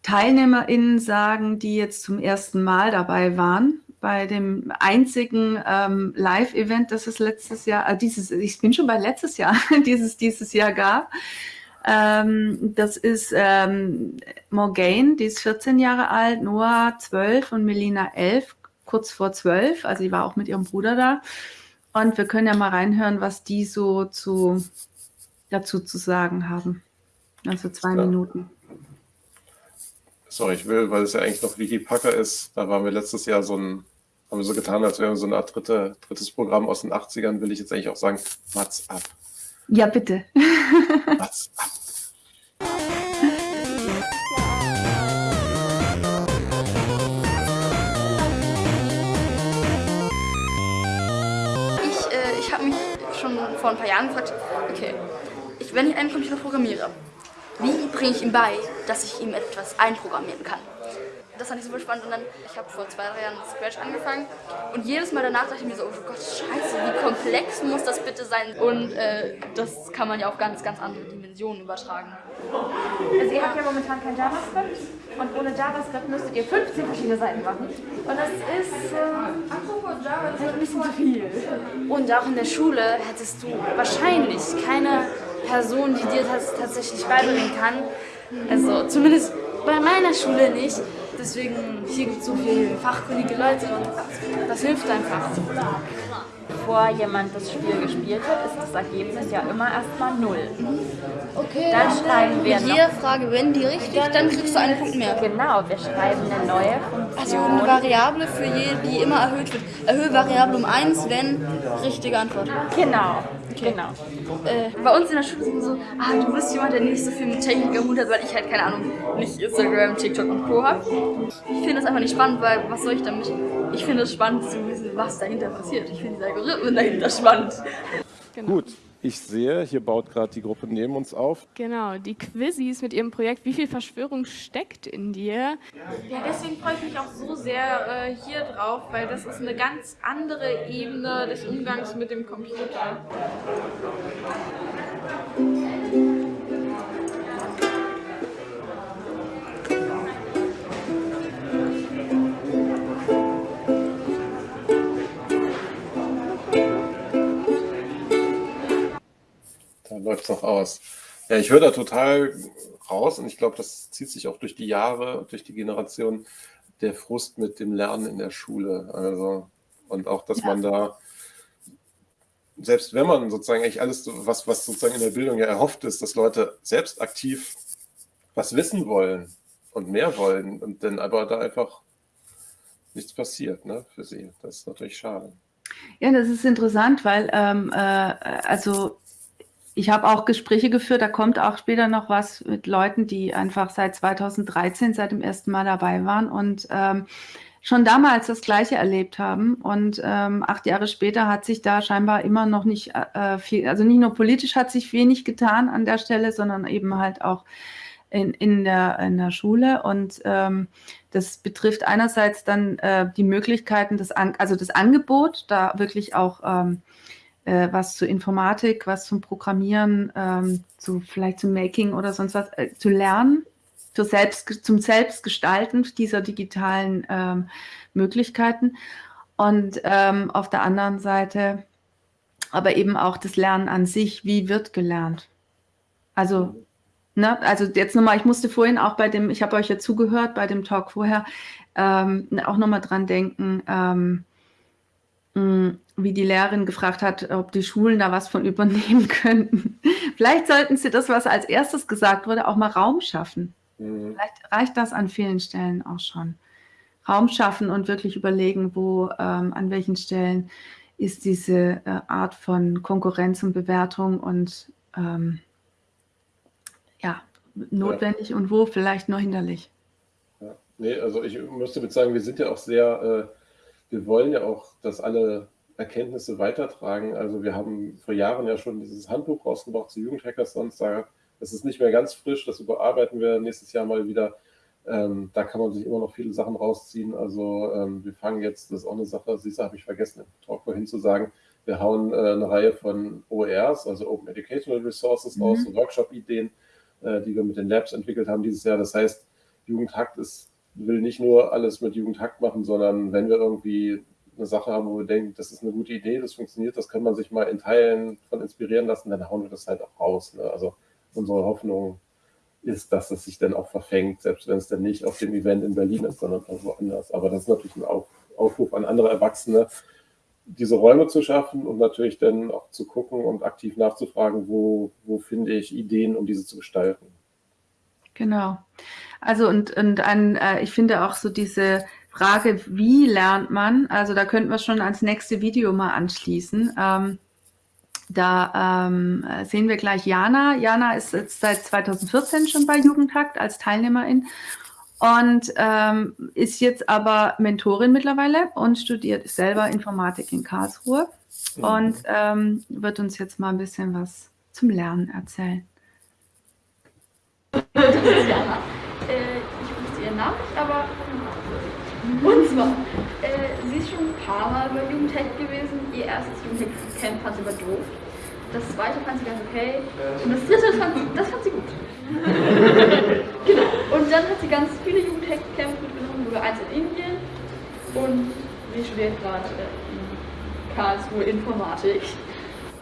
TeilnehmerInnen sagen, die jetzt zum ersten Mal dabei waren bei dem einzigen ähm, Live-Event, das es letztes Jahr, äh, dieses, ich bin schon bei letztes Jahr, dieses dieses Jahr gab. Ähm, das ist ähm, Morgane, die ist 14 Jahre alt, Noah 12 und Melina 11, kurz vor 12. Also die war auch mit ihrem Bruder da. Und wir können ja mal reinhören, was die so zu, dazu zu sagen haben. Also zwei ja. Minuten. Sorry, ich will, weil es ja eigentlich noch Wiki Packer ist, da waren wir letztes Jahr so ein, haben wir so getan, als wären wir so eine Art dritte, drittes Programm aus den 80ern, will ich jetzt eigentlich auch sagen, Mats ab. Ja, bitte. Mats ab. Ich, äh, ich habe mich schon vor ein paar Jahren gefragt, okay, ich, wenn ich einen Computer programmiere, wie bringe ich ihm bei, dass ich ihm etwas einprogrammieren kann? Das fand ich super spannend und dann, ich habe vor zwei, drei Jahren Scratch angefangen und jedes Mal danach dachte ich mir so, oh Gott, scheiße, wie komplex muss das bitte sein? Und äh, das kann man ja auf ganz, ganz andere Dimensionen übertragen. Also ihr habt ja momentan kein JavaScript und ohne JavaScript müsstet ihr 15 verschiedene Seiten machen. Und das ist äh, apropos JavaScript ein bisschen zu viel. Und auch in der Schule hättest du wahrscheinlich keine Person, die dir das tatsächlich beibringen kann. Also zumindest bei meiner Schule nicht. Deswegen, hier gibt es so viele fachkundige Leute und das hilft einfach. Bevor jemand das Spiel gespielt hat, ist das Ergebnis ja immer erstmal null. Okay, dann schreiben wir mit jeder Frage, wenn die richtig, dann kriegst du einen Punkt mehr. Genau, wir schreiben eine neue Funktion. Also eine Variable für jede, die immer erhöht wird. Erhöhe Variable um 1, wenn richtige Antwort. Genau. Okay. Genau. Äh, bei uns in der Schule sind so, ah, du bist jemand, der nicht so viel mit Technik am Hut hat, weil ich halt, keine Ahnung, nicht Instagram, TikTok und Co. habe. Ich finde das einfach nicht spannend, weil was soll ich damit? Ich finde es spannend zu wissen, was dahinter passiert. Ich finde die Algorithmen dahinter spannend. Genau. Gut, ich sehe, hier baut gerade die Gruppe neben uns auf. Genau, die Quizzis mit ihrem Projekt Wie viel Verschwörung steckt in dir? Ja, deswegen freue ich mich auch so sehr äh, hier drauf, weil das ist eine ganz andere Ebene des Umgangs mit dem Computer. Läuft es noch aus. Ja, ich höre da total raus und ich glaube, das zieht sich auch durch die Jahre, durch die Generation, der Frust mit dem Lernen in der Schule. Also, und auch, dass ja. man da, selbst wenn man sozusagen eigentlich alles, was, was sozusagen in der Bildung ja erhofft ist, dass Leute selbst aktiv was wissen wollen und mehr wollen und dann aber da einfach nichts passiert ne, für sie. Das ist natürlich schade. Ja, das ist interessant, weil ähm, äh, also ich habe auch Gespräche geführt, da kommt auch später noch was mit Leuten, die einfach seit 2013, seit dem ersten Mal dabei waren und ähm, schon damals das Gleiche erlebt haben. Und ähm, acht Jahre später hat sich da scheinbar immer noch nicht äh, viel, also nicht nur politisch hat sich wenig getan an der Stelle, sondern eben halt auch in, in, der, in der Schule. Und ähm, das betrifft einerseits dann äh, die Möglichkeiten, des An also das Angebot, da wirklich auch ähm, äh, was zu Informatik, was zum Programmieren, ähm, zu, vielleicht zum Making oder sonst was äh, zu lernen, zu selbst, zum Selbstgestalten dieser digitalen ähm, Möglichkeiten. Und ähm, auf der anderen Seite aber eben auch das Lernen an sich, wie wird gelernt. Also, ne, also jetzt nochmal, ich musste vorhin auch bei dem, ich habe euch ja zugehört bei dem Talk vorher, ähm, auch nochmal dran denken, ähm, hm, wie die Lehrerin gefragt hat, ob die Schulen da was von übernehmen könnten. Vielleicht sollten sie das, was als erstes gesagt wurde, auch mal Raum schaffen. Mhm. Vielleicht reicht das an vielen Stellen auch schon. Raum schaffen und wirklich überlegen, wo, ähm, an welchen Stellen ist diese äh, Art von Konkurrenz und Bewertung und ähm, ja, notwendig ja. und wo vielleicht nur hinderlich. Ja. Nee, also ich müsste mit sagen, wir sind ja auch sehr äh, wir wollen ja auch, dass alle Erkenntnisse weitertragen. Also wir haben vor Jahren ja schon dieses Handbuch rausgebracht zu Jugendhackathons. Da, das ist nicht mehr ganz frisch, das überarbeiten wir nächstes Jahr mal wieder. Ähm, da kann man sich immer noch viele Sachen rausziehen. Also ähm, wir fangen jetzt, das ist auch eine Sache, Sisa habe ich vergessen, im Talk vorhin zu sagen, wir hauen äh, eine Reihe von OERs, also Open Educational Resources mhm. raus, so Workshop-Ideen, äh, die wir mit den Labs entwickelt haben dieses Jahr. Das heißt, Jugendhakt ist, will nicht nur alles mit Jugendhakt machen, sondern wenn wir irgendwie eine Sache haben, wo wir denken, das ist eine gute Idee, das funktioniert, das kann man sich mal in Teilen von inspirieren lassen, dann hauen wir das halt auch raus. Ne? Also unsere Hoffnung ist, dass es sich dann auch verfängt, selbst wenn es dann nicht auf dem Event in Berlin ist, sondern auch woanders. Aber das ist natürlich ein Aufruf an andere Erwachsene, diese Räume zu schaffen und natürlich dann auch zu gucken und aktiv nachzufragen, wo, wo finde ich Ideen, um diese zu gestalten. Genau. Also und, und ein, äh, ich finde auch so diese Frage, wie lernt man, also da könnten wir schon ans nächste Video mal anschließen. Ähm, da ähm, sehen wir gleich Jana. Jana ist jetzt seit 2014 schon bei Jugendhakt als Teilnehmerin und ähm, ist jetzt aber Mentorin mittlerweile und studiert selber Informatik in Karlsruhe mhm. und ähm, wird uns jetzt mal ein bisschen was zum Lernen erzählen. Das ist Jana. Äh, ich wusste ihren Namen nicht, aber und zwar, äh, sie ist schon ein paar Mal bei Jugendhack gewesen. Ihr erstes Jugendhack-Camp fand sie aber doof. Das zweite fand sie ganz okay. Und das dritte, fand, das fand sie gut. genau. Und dann hat sie ganz viele Jugendhack-Camps mitgenommen, sogar eins in Indien. Und sie studiert gerade in Karlsruhe Informatik.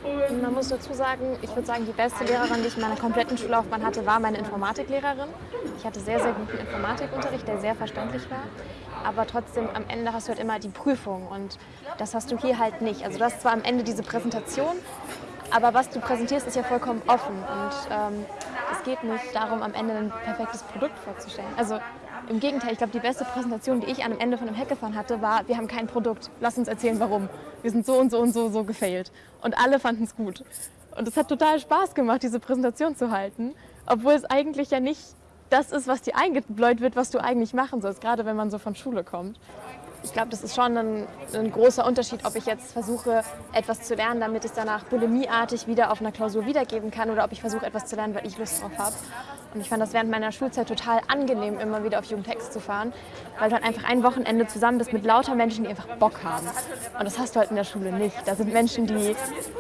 Und man muss dazu sagen, ich würde sagen, die beste Lehrerin, die ich in meiner kompletten Schullaufbahn hatte, war meine Informatiklehrerin. Ich hatte sehr, sehr guten Informatikunterricht, der sehr verständlich war. Aber trotzdem, am Ende hast du halt immer die Prüfung und das hast du hier halt nicht. Also du hast zwar am Ende diese Präsentation, aber was du präsentierst, ist ja vollkommen offen und ähm, es geht nicht darum, am Ende ein perfektes Produkt vorzustellen. Also im Gegenteil, ich glaube, die beste Präsentation, die ich am Ende von einem Hackathon hatte, war, wir haben kein Produkt, lass uns erzählen, warum. Wir sind so und so und so so gefailt. Und alle fanden es gut. Und es hat total Spaß gemacht, diese Präsentation zu halten, obwohl es eigentlich ja nicht das ist, was dir eingebläut wird, was du eigentlich machen sollst, gerade wenn man so von Schule kommt ich glaube, das ist schon ein, ein, großer Unterschied, ob ich jetzt versuche, etwas zu lernen, damit ich es danach bulimieartig wieder auf einer Klausur wiedergeben kann oder ob ich versuche, etwas zu lernen, weil ich Lust drauf habe. Und ich fand das während meiner Schulzeit total angenehm, immer wieder auf Jugendtext zu fahren, weil du halt einfach ein Wochenende zusammen bist mit lauter Menschen, die einfach Bock haben. Und das hast du halt in der Schule nicht. Da sind Menschen, die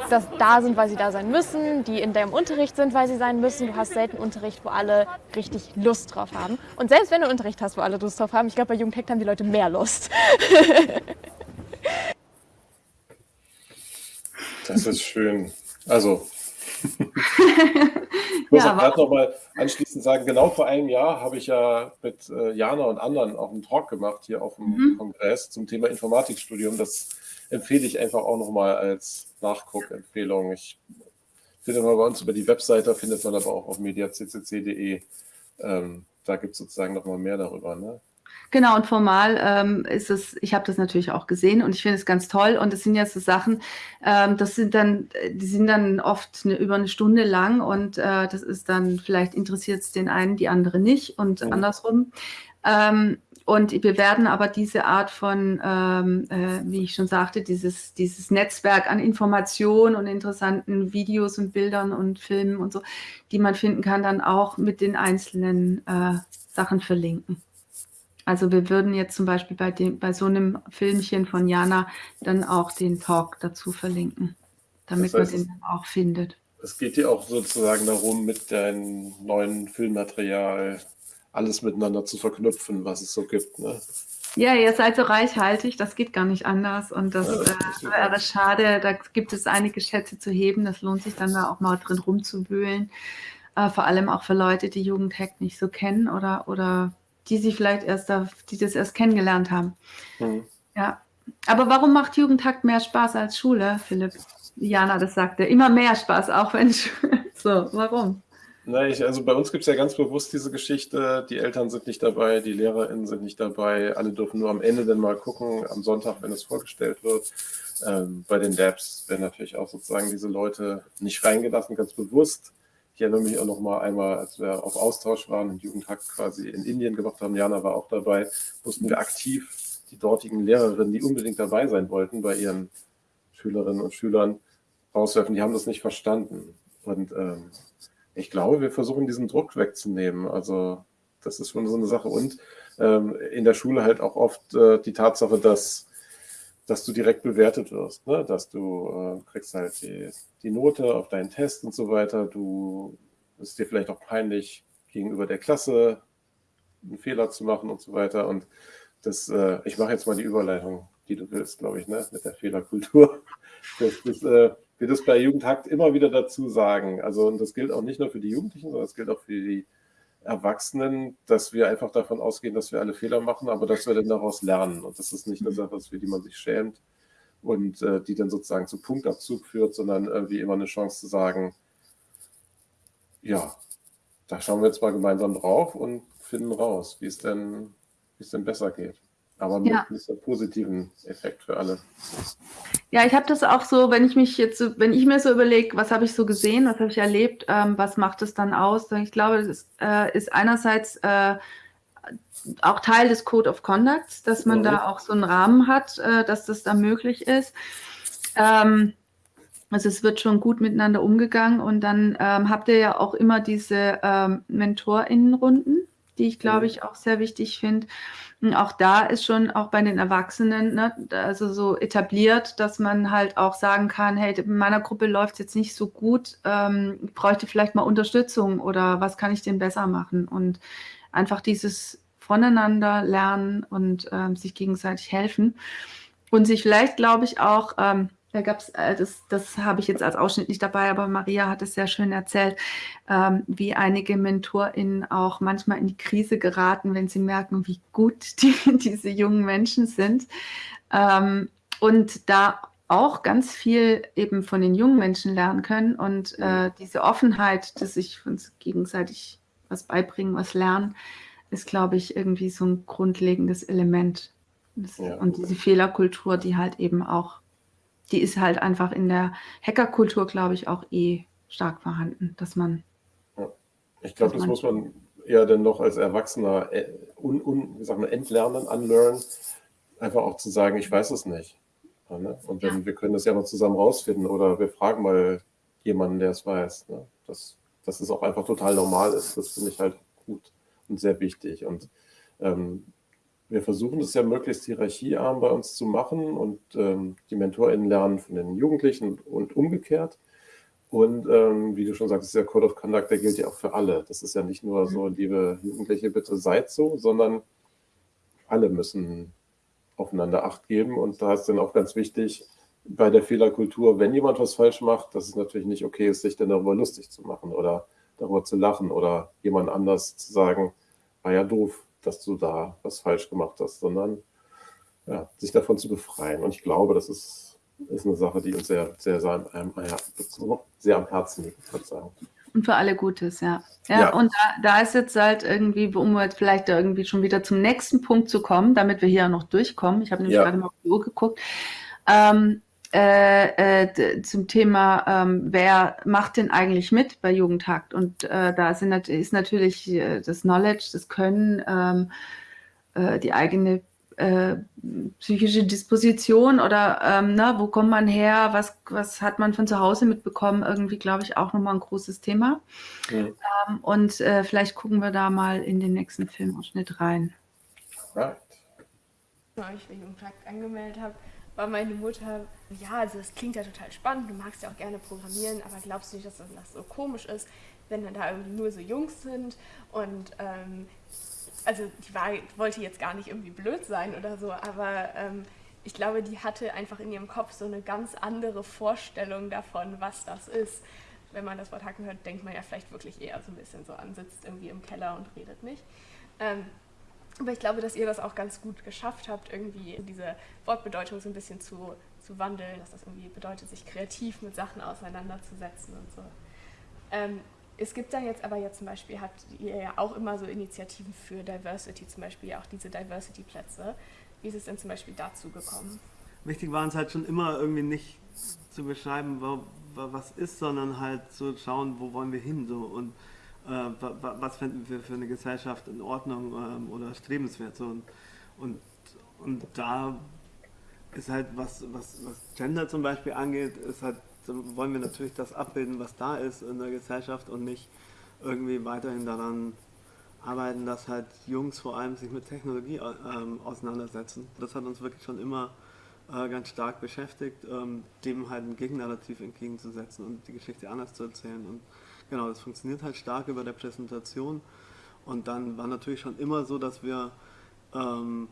das da sind, weil sie da sein müssen, die in deinem Unterricht sind, weil sie sein müssen. Du hast selten Unterricht, wo alle richtig Lust drauf haben. Und selbst wenn du Unterricht hast, wo alle Lust drauf haben, ich glaube, bei Jugendtext haben die Leute mehr Lust. das ist schön. Also, ich muss ja, auch gerade noch mal anschließend sagen, genau vor einem Jahr habe ich ja mit äh, Jana und anderen auch einen Talk gemacht hier auf dem mhm. Kongress zum Thema Informatikstudium. Das empfehle ich einfach auch noch mal als Nachguckempfehlung. Ich finde mal bei uns über die Webseite, findet man aber auch auf mediaccc.de. Ähm, da gibt es sozusagen noch mal mehr darüber. Ne? Genau, und formal ähm, ist es, ich habe das natürlich auch gesehen und ich finde es ganz toll. Und es sind ja so Sachen, ähm, das sind dann, die sind dann oft eine, über eine Stunde lang und äh, das ist dann, vielleicht interessiert es den einen, die andere nicht und mhm. andersrum. Ähm, und wir werden aber diese Art von, ähm, äh, wie ich schon sagte, dieses, dieses Netzwerk an Informationen und interessanten Videos und Bildern und Filmen und so, die man finden kann, dann auch mit den einzelnen äh, Sachen verlinken. Also wir würden jetzt zum Beispiel bei, dem, bei so einem Filmchen von Jana dann auch den Talk dazu verlinken, damit das heißt, man den dann auch findet. Es geht dir auch sozusagen darum, mit deinem neuen Filmmaterial alles miteinander zu verknüpfen, was es so gibt. Ne? Ja, ihr seid so reichhaltig, das geht gar nicht anders. Und das, ja, das äh, wäre schade, da gibt es einige Schätze zu heben. Das lohnt sich dann da auch mal drin rumzuwühlen. Äh, vor allem auch für Leute, die Jugendhack nicht so kennen oder, oder die sie vielleicht erst, die das erst kennengelernt haben. Mhm. Ja. Aber warum macht Jugendtakt mehr Spaß als Schule, Philipp? Jana, das sagte, immer mehr Spaß, auch wenn so, warum? Na, ich, also bei uns gibt es ja ganz bewusst diese Geschichte, die Eltern sind nicht dabei, die LehrerInnen sind nicht dabei, alle dürfen nur am Ende dann mal gucken, am Sonntag, wenn es vorgestellt wird. Ähm, bei den Labs werden natürlich auch sozusagen diese Leute nicht reingelassen, ganz bewusst. Ich erinnere mich auch noch mal einmal, als wir auf Austausch waren und Jugendhack quasi in Indien gemacht haben, Jana war auch dabei, mussten wir aktiv die dortigen Lehrerinnen, die unbedingt dabei sein wollten, bei ihren Schülerinnen und Schülern rauswerfen. Die haben das nicht verstanden. Und ähm, ich glaube, wir versuchen diesen Druck wegzunehmen. Also das ist schon so eine Sache. Und ähm, in der Schule halt auch oft äh, die Tatsache, dass dass du direkt bewertet wirst, ne? dass du äh, kriegst halt die, die Note auf deinen Test und so weiter. Du ist dir vielleicht auch peinlich gegenüber der Klasse einen Fehler zu machen und so weiter. Und das, äh, ich mache jetzt mal die Überleitung, die du willst, glaube ich, ne? mit der Fehlerkultur. Das, das äh, wir das bei Jugendhakt immer wieder dazu sagen. Also, und das gilt auch nicht nur für die Jugendlichen, sondern das gilt auch für die Erwachsenen, dass wir einfach davon ausgehen, dass wir alle Fehler machen, aber dass wir dann daraus lernen. Und das ist nicht eine Sache, für die man sich schämt und äh, die dann sozusagen zu Punktabzug führt, sondern irgendwie immer eine Chance zu sagen, ja, da schauen wir jetzt mal gemeinsam drauf und finden raus, wie es denn, wie es denn besser geht aber mit ja. einem positiven Effekt für alle. Ja, ich habe das auch so, wenn ich mich jetzt, wenn ich mir so überlege, was habe ich so gesehen, was habe ich erlebt, ähm, was macht es dann aus? Ich glaube, das ist, äh, ist einerseits äh, auch Teil des Code of Conduct, dass man mhm. da auch so einen Rahmen hat, äh, dass das da möglich ist. Ähm, also es wird schon gut miteinander umgegangen und dann ähm, habt ihr ja auch immer diese ähm, MentorInnenrunden, die ich glaube mhm. ich auch sehr wichtig finde. Auch da ist schon auch bei den Erwachsenen, ne, also so etabliert, dass man halt auch sagen kann, hey, in meiner Gruppe läuft es jetzt nicht so gut, ähm, ich bräuchte vielleicht mal Unterstützung oder was kann ich denn besser machen? Und einfach dieses voneinander lernen und ähm, sich gegenseitig helfen und sich vielleicht, glaube ich, auch ähm, da gab es, äh, das, das habe ich jetzt als Ausschnitt nicht dabei, aber Maria hat es sehr schön erzählt, ähm, wie einige MentorInnen auch manchmal in die Krise geraten, wenn sie merken, wie gut die, diese jungen Menschen sind. Ähm, und da auch ganz viel eben von den jungen Menschen lernen können und äh, diese Offenheit, dass sich uns gegenseitig was beibringen, was lernen, ist, glaube ich, irgendwie so ein grundlegendes Element. Das, ja. Und diese Fehlerkultur, die halt eben auch die ist halt einfach in der Hackerkultur, glaube ich, auch eh stark vorhanden, dass man. Ja. Ich glaube, das man muss man eher dann noch als Erwachsener äh, un, un, wie sagt man, entlernen, unlearn, einfach auch zu sagen, ich weiß es nicht. Ja, ne? Und dann, ja. wir können das ja mal zusammen rausfinden oder wir fragen mal jemanden, der es weiß. Ne? Dass, dass es auch einfach total normal ist, das finde ich halt gut und sehr wichtig. Und ähm, wir versuchen es ja möglichst hierarchiearm bei uns zu machen und ähm, die MentorInnen lernen von den Jugendlichen und umgekehrt. Und ähm, wie du schon sagst, der Code of Conduct, der gilt ja auch für alle. Das ist ja nicht nur so, mhm. liebe Jugendliche, bitte seid so, sondern alle müssen aufeinander Acht geben. Und da ist dann auch ganz wichtig, bei der Fehlerkultur, wenn jemand was falsch macht, dass es natürlich nicht okay ist, sich dann darüber lustig zu machen oder darüber zu lachen oder jemand anders zu sagen, war ja doof, dass du da was falsch gemacht hast, sondern ja, sich davon zu befreien. Und ich glaube, das ist, ist eine Sache, die uns sehr, sehr, sehr, sehr am Herzen liegt, würde ich sagen. Und für alle Gutes, ja. Ja, ja. und da, da, ist jetzt halt irgendwie, um jetzt vielleicht irgendwie schon wieder zum nächsten Punkt zu kommen, damit wir hier noch durchkommen. Ich habe nämlich ja. gerade mal auf die Uhr geguckt. Ähm, äh, äh, zum Thema, ähm, wer macht denn eigentlich mit bei Jugendhakt? Und äh, da sind, ist natürlich äh, das Knowledge, das Können, ähm, äh, die eigene äh, psychische Disposition oder ähm, na, wo kommt man her, was, was hat man von zu Hause mitbekommen, irgendwie, glaube ich, auch nochmal ein großes Thema. Ja. Ähm, und vielleicht gucken wir da mal in den nächsten Filmausschnitt rein. Right. Weil ich für Jugendhakt angemeldet habe, war meine Mutter, ja, also das klingt ja total spannend, du magst ja auch gerne programmieren, aber glaubst du nicht, dass das so komisch ist, wenn dann da irgendwie nur so Jungs sind und ähm, also die war, wollte jetzt gar nicht irgendwie blöd sein oder so, aber ähm, ich glaube, die hatte einfach in ihrem Kopf so eine ganz andere Vorstellung davon, was das ist. Wenn man das Wort Hacken hört, denkt man ja vielleicht wirklich eher so ein bisschen so an, sitzt irgendwie im Keller und redet nicht. Ähm, aber ich glaube, dass ihr das auch ganz gut geschafft habt, irgendwie diese Wortbedeutung so ein bisschen zu, zu wandeln, dass das irgendwie bedeutet, sich kreativ mit Sachen auseinanderzusetzen und so. Ähm, es gibt dann jetzt aber jetzt zum Beispiel, habt ihr ja auch immer so Initiativen für Diversity, zum Beispiel auch diese Diversity-Plätze. Wie ist es denn zum Beispiel dazu gekommen? Wichtig war uns halt schon immer irgendwie nicht zu beschreiben, was ist, sondern halt zu schauen, wo wollen wir hin so und was finden wir für eine Gesellschaft in Ordnung ähm, oder strebenswert. So. Und, und, und da ist halt, was, was, was Gender zum Beispiel angeht, ist halt, wollen wir natürlich das abbilden, was da ist in der Gesellschaft und nicht irgendwie weiterhin daran arbeiten, dass halt Jungs vor allem sich mit Technologie ähm, auseinandersetzen. Das hat uns wirklich schon immer äh, ganz stark beschäftigt, ähm, dem halt ein Gegennarrativ entgegenzusetzen und die Geschichte anders zu erzählen. Und genau, das funktioniert halt stark über der Präsentation. Und dann war natürlich schon immer so, dass wir ähm,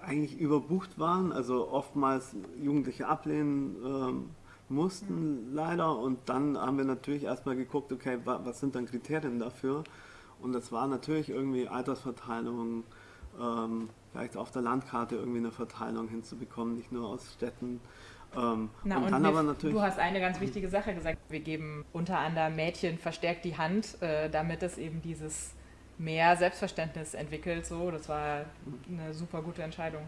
eigentlich überbucht waren, also oftmals Jugendliche ablehnen ähm, mussten leider und dann haben wir natürlich erstmal geguckt, okay, was sind dann Kriterien dafür und das war natürlich irgendwie Altersverteilung, ähm, vielleicht auf der Landkarte irgendwie eine Verteilung hinzubekommen, nicht nur aus Städten. Ähm, Na, und, und dann aber natürlich. Du hast eine ganz wichtige Sache gesagt. Wir geben unter anderem Mädchen verstärkt die Hand, äh, damit es eben dieses mehr Selbstverständnis entwickelt. So, das war eine super gute Entscheidung.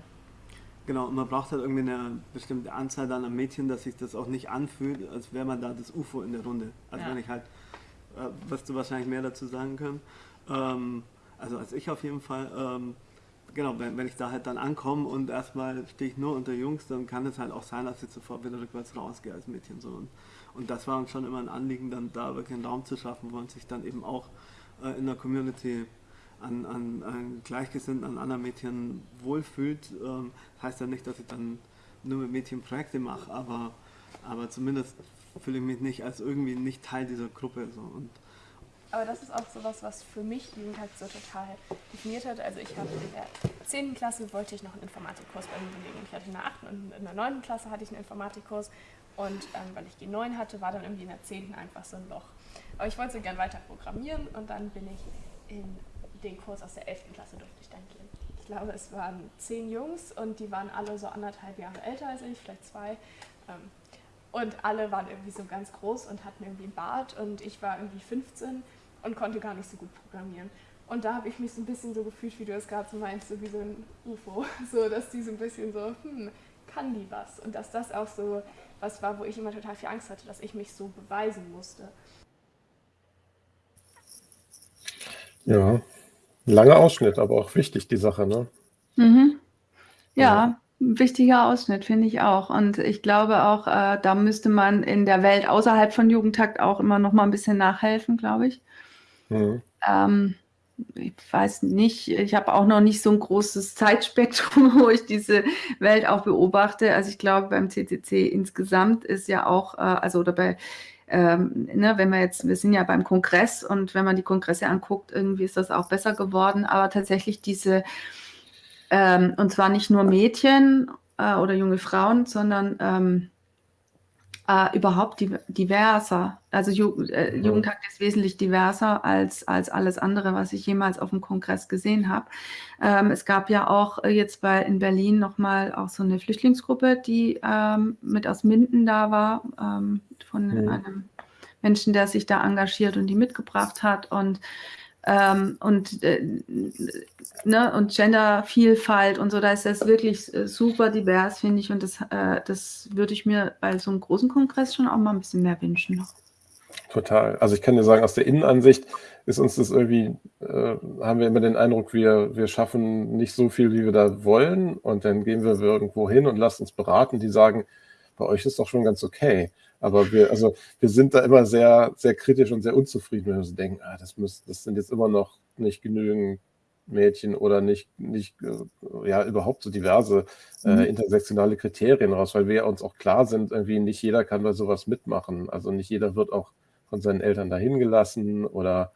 Genau, und man braucht halt irgendwie eine bestimmte Anzahl dann an Mädchen, dass sich das auch nicht anfühlt, als wäre man da das UFO in der Runde. Also ja. wenn ich halt, äh, wirst du wahrscheinlich mehr dazu sagen können. Ähm, also als ich auf jeden Fall, ähm, genau, wenn, wenn ich da halt dann ankomme und erstmal stehe ich nur unter Jungs, dann kann es halt auch sein, dass ich sofort wieder rückwärts rausgehe als Mädchen. So. Und, und das war uns schon immer ein Anliegen, dann da wirklich einen Raum zu schaffen, wo man sich dann eben auch äh, in der Community an, an, an Gleichgesinnten, an anderen Mädchen wohlfühlt. Ähm, heißt ja nicht, dass ich dann nur mit Mädchen Projekte mache, aber, aber zumindest fühle ich mich nicht als irgendwie nicht Teil dieser Gruppe. So. Und aber das ist auch sowas, was für mich Jugendhack so total definiert hat. Also ich habe in der 10. Klasse wollte ich noch einen Informatikkurs bei mir belegen. Ich hatte in der 8. und in der 9. Klasse hatte ich einen Informatikkurs und ähm, weil ich G9 hatte, war dann irgendwie in der 10. einfach so ein Loch. Aber ich wollte so gern weiter programmieren und dann bin ich in den Kurs aus der 11. Klasse durfte ich dann gehen. Ich glaube, es waren zehn Jungs und die waren alle so anderthalb Jahre älter als ich, vielleicht zwei. Ähm, und alle waren irgendwie so ganz groß und hatten irgendwie einen Bart und ich war irgendwie 15 und konnte gar nicht so gut programmieren. Und da habe ich mich so ein bisschen so gefühlt, wie du es gerade so meinst, so wie so ein UFO. So, dass die so ein bisschen so, hm, kann die was? Und dass das auch so was war, wo ich immer total viel Angst hatte, dass ich mich so beweisen musste. Ja, langer Ausschnitt, aber auch wichtig, die Sache, ne? Mhm. Ja, ja, ein wichtiger Ausschnitt, finde ich auch. Und ich glaube auch, äh, da müsste man in der Welt außerhalb von Jugendtakt auch immer noch mal ein bisschen nachhelfen, glaube ich. Mhm. Ähm, ich weiß nicht, ich habe auch noch nicht so ein großes Zeitspektrum, wo ich diese Welt auch beobachte. Also ich glaube, beim CCC insgesamt ist ja auch, äh, also oder bei ähm, ne, wenn wir jetzt, wir sind ja beim Kongress und wenn man die Kongresse anguckt, irgendwie ist das auch besser geworden, aber tatsächlich diese, ähm, und zwar nicht nur Mädchen äh, oder junge Frauen, sondern ähm, äh, überhaupt diverser. Also Ju äh. Jugendtag ist wesentlich diverser als, als alles andere, was ich jemals auf dem Kongress gesehen habe. Ähm, es gab ja auch äh, jetzt bei in Berlin nochmal auch so eine Flüchtlingsgruppe, die ähm, mit aus Minden da war, ähm, von mhm. einem Menschen, der sich da engagiert und die mitgebracht hat. Und ähm, und, äh, ne, und Gendervielfalt und so, da ist das wirklich äh, super divers, finde ich. Und das, äh, das würde ich mir bei so einem großen Kongress schon auch mal ein bisschen mehr wünschen. Total. Also ich kann dir sagen, aus der Innenansicht ist uns das irgendwie, äh, haben wir immer den Eindruck, wir, wir schaffen nicht so viel, wie wir da wollen. Und dann gehen wir irgendwo hin und lassen uns beraten. Die sagen, bei euch ist doch schon ganz okay. Aber wir, also wir sind da immer sehr, sehr kritisch und sehr unzufrieden, wenn wir so denken, ah, das, müssen, das sind jetzt immer noch nicht genügend Mädchen oder nicht, nicht äh, ja, überhaupt so diverse äh, mhm. intersektionale Kriterien raus, weil wir uns auch klar sind, irgendwie nicht jeder kann bei sowas mitmachen. Also nicht jeder wird auch von seinen Eltern dahin gelassen oder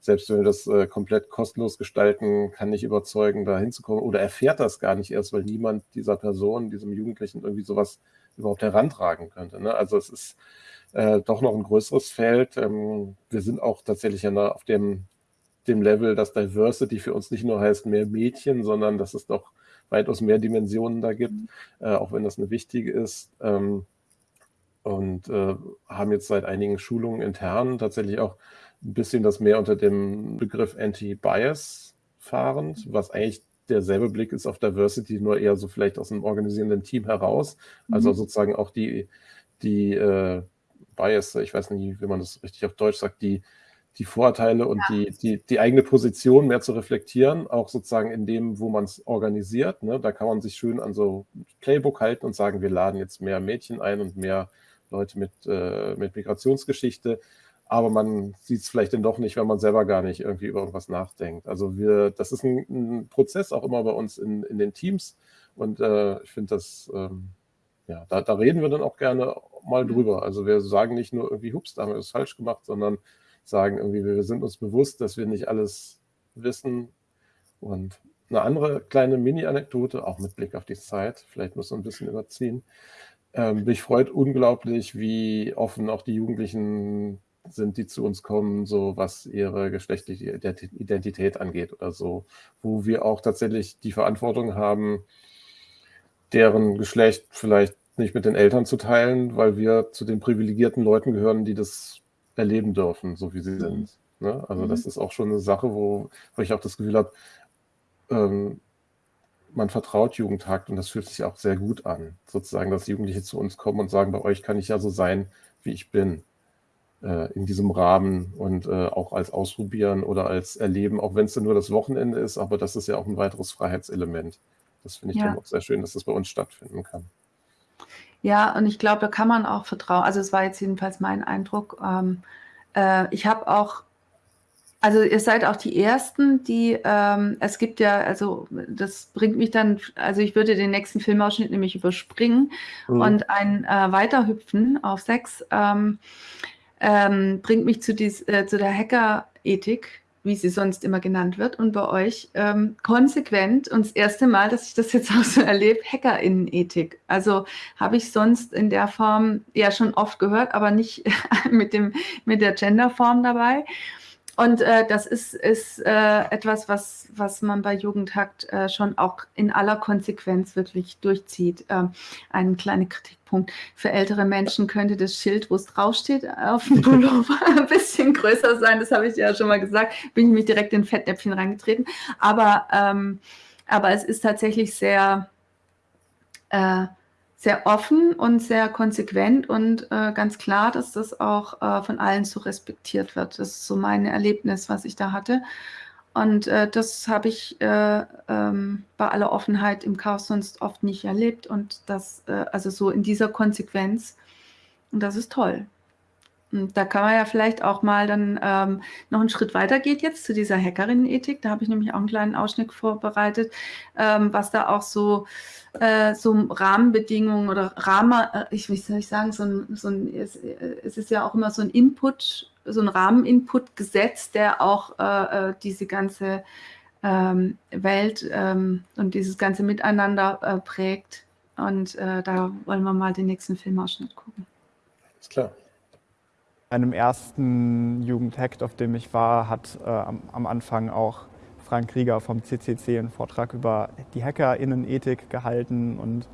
selbst wenn wir das äh, komplett kostenlos gestalten, kann nicht überzeugen, da hinzukommen oder erfährt das gar nicht erst, weil niemand dieser Person, diesem Jugendlichen irgendwie sowas überhaupt herantragen könnte. Ne? Also es ist äh, doch noch ein größeres Feld. Ähm, wir sind auch tatsächlich ja auf dem, dem Level, dass Diversity für uns nicht nur heißt mehr Mädchen, sondern dass es doch weitaus mehr Dimensionen da gibt, äh, auch wenn das eine wichtige ist. Ähm, und äh, haben jetzt seit einigen Schulungen intern tatsächlich auch ein bisschen das mehr unter dem Begriff Anti-Bias fahrend, was eigentlich derselbe Blick ist auf Diversity, nur eher so vielleicht aus einem organisierenden Team heraus. Also mhm. sozusagen auch die, die äh, Bias, ich weiß nicht, wie man das richtig auf Deutsch sagt, die, die Vorteile und ja. die, die, die eigene Position mehr zu reflektieren, auch sozusagen in dem, wo man es organisiert. Ne? Da kann man sich schön an so Playbook halten und sagen, wir laden jetzt mehr Mädchen ein und mehr Leute mit, äh, mit Migrationsgeschichte. Aber man sieht es vielleicht dann doch nicht, wenn man selber gar nicht irgendwie über irgendwas nachdenkt. Also wir, das ist ein, ein Prozess auch immer bei uns in, in den Teams und äh, ich finde das, ähm, ja, da, da, reden wir dann auch gerne mal drüber. Also wir sagen nicht nur irgendwie, hups, da haben wir das falsch gemacht, sondern sagen irgendwie, wir sind uns bewusst, dass wir nicht alles wissen. Und eine andere kleine Mini-Anekdote, auch mit Blick auf die Zeit, vielleicht muss man ein bisschen überziehen. Ähm, mich freut unglaublich, wie offen auch die Jugendlichen sind, die zu uns kommen, so was ihre geschlechtliche Identität angeht oder so, wo wir auch tatsächlich die Verantwortung haben, deren Geschlecht vielleicht nicht mit den Eltern zu teilen, weil wir zu den privilegierten Leuten gehören, die das erleben dürfen, so wie sie sind. Ne? Also mhm. das ist auch schon eine Sache, wo, wo ich auch das Gefühl habe, ähm, man vertraut Jugendhakt und das fühlt sich auch sehr gut an, sozusagen, dass Jugendliche zu uns kommen und sagen, bei euch kann ich ja so sein, wie ich bin, in diesem Rahmen und äh, auch als Ausprobieren oder als Erleben, auch wenn es nur das Wochenende ist, aber das ist ja auch ein weiteres Freiheitselement. Das finde ich ja. dann auch sehr schön, dass das bei uns stattfinden kann. Ja, und ich glaube, da kann man auch vertrauen. Also es war jetzt jedenfalls mein Eindruck. Ähm, äh, ich habe auch, also ihr seid auch die Ersten, die, ähm, es gibt ja, also das bringt mich dann, also ich würde den nächsten Filmausschnitt nämlich überspringen mhm. und ein äh, Weiterhüpfen auf sechs ähm, ähm bringt mich zu, dies, äh, zu der Hacker-Ethik wie sie sonst immer genannt wird, und bei euch ähm, konsequent und das erste Mal, dass ich das jetzt auch so erlebe, Hackerinnenethik. Also habe ich sonst in der Form ja schon oft gehört, aber nicht mit, dem, mit der Genderform dabei. Und äh, das ist, ist äh, etwas, was, was man bei Jugendhakt äh, schon auch in aller Konsequenz wirklich durchzieht. Ähm, ein kleiner Kritikpunkt. Für ältere Menschen könnte das Schild, wo es draufsteht, auf dem Pullover ein bisschen größer sein. Das habe ich ja schon mal gesagt. Bin ich mich direkt in Fettnäpfchen reingetreten. Aber, ähm, aber es ist tatsächlich sehr äh, sehr offen und sehr konsequent und äh, ganz klar, dass das auch äh, von allen so respektiert wird. Das ist so mein Erlebnis, was ich da hatte. Und äh, das habe ich äh, ähm, bei aller Offenheit im Chaos sonst oft nicht erlebt. Und das, äh, also so in dieser Konsequenz. Und das ist toll. Und da kann man ja vielleicht auch mal dann ähm, noch einen Schritt weiter geht jetzt zu dieser Hackerinnenethik. Da habe ich nämlich auch einen kleinen Ausschnitt vorbereitet, ähm, was da auch so, äh, so Rahmenbedingungen oder Rahmen, äh, ich, wie soll ich sagen, so ein, so ein es, äh, es, ist ja auch immer so ein Input, so ein Rahmeninput gesetzt, der auch äh, äh, diese ganze ähm, Welt ähm, und dieses ganze Miteinander äh, prägt. Und da wollen wir mal den nächsten Filmausschnitt gucken. Ist klar einem ersten Jugendhackt, auf dem ich war, hat äh, am, am, Anfang auch Frank Rieger vom CCC einen Vortrag über die HackerInnen-Ethik gehalten und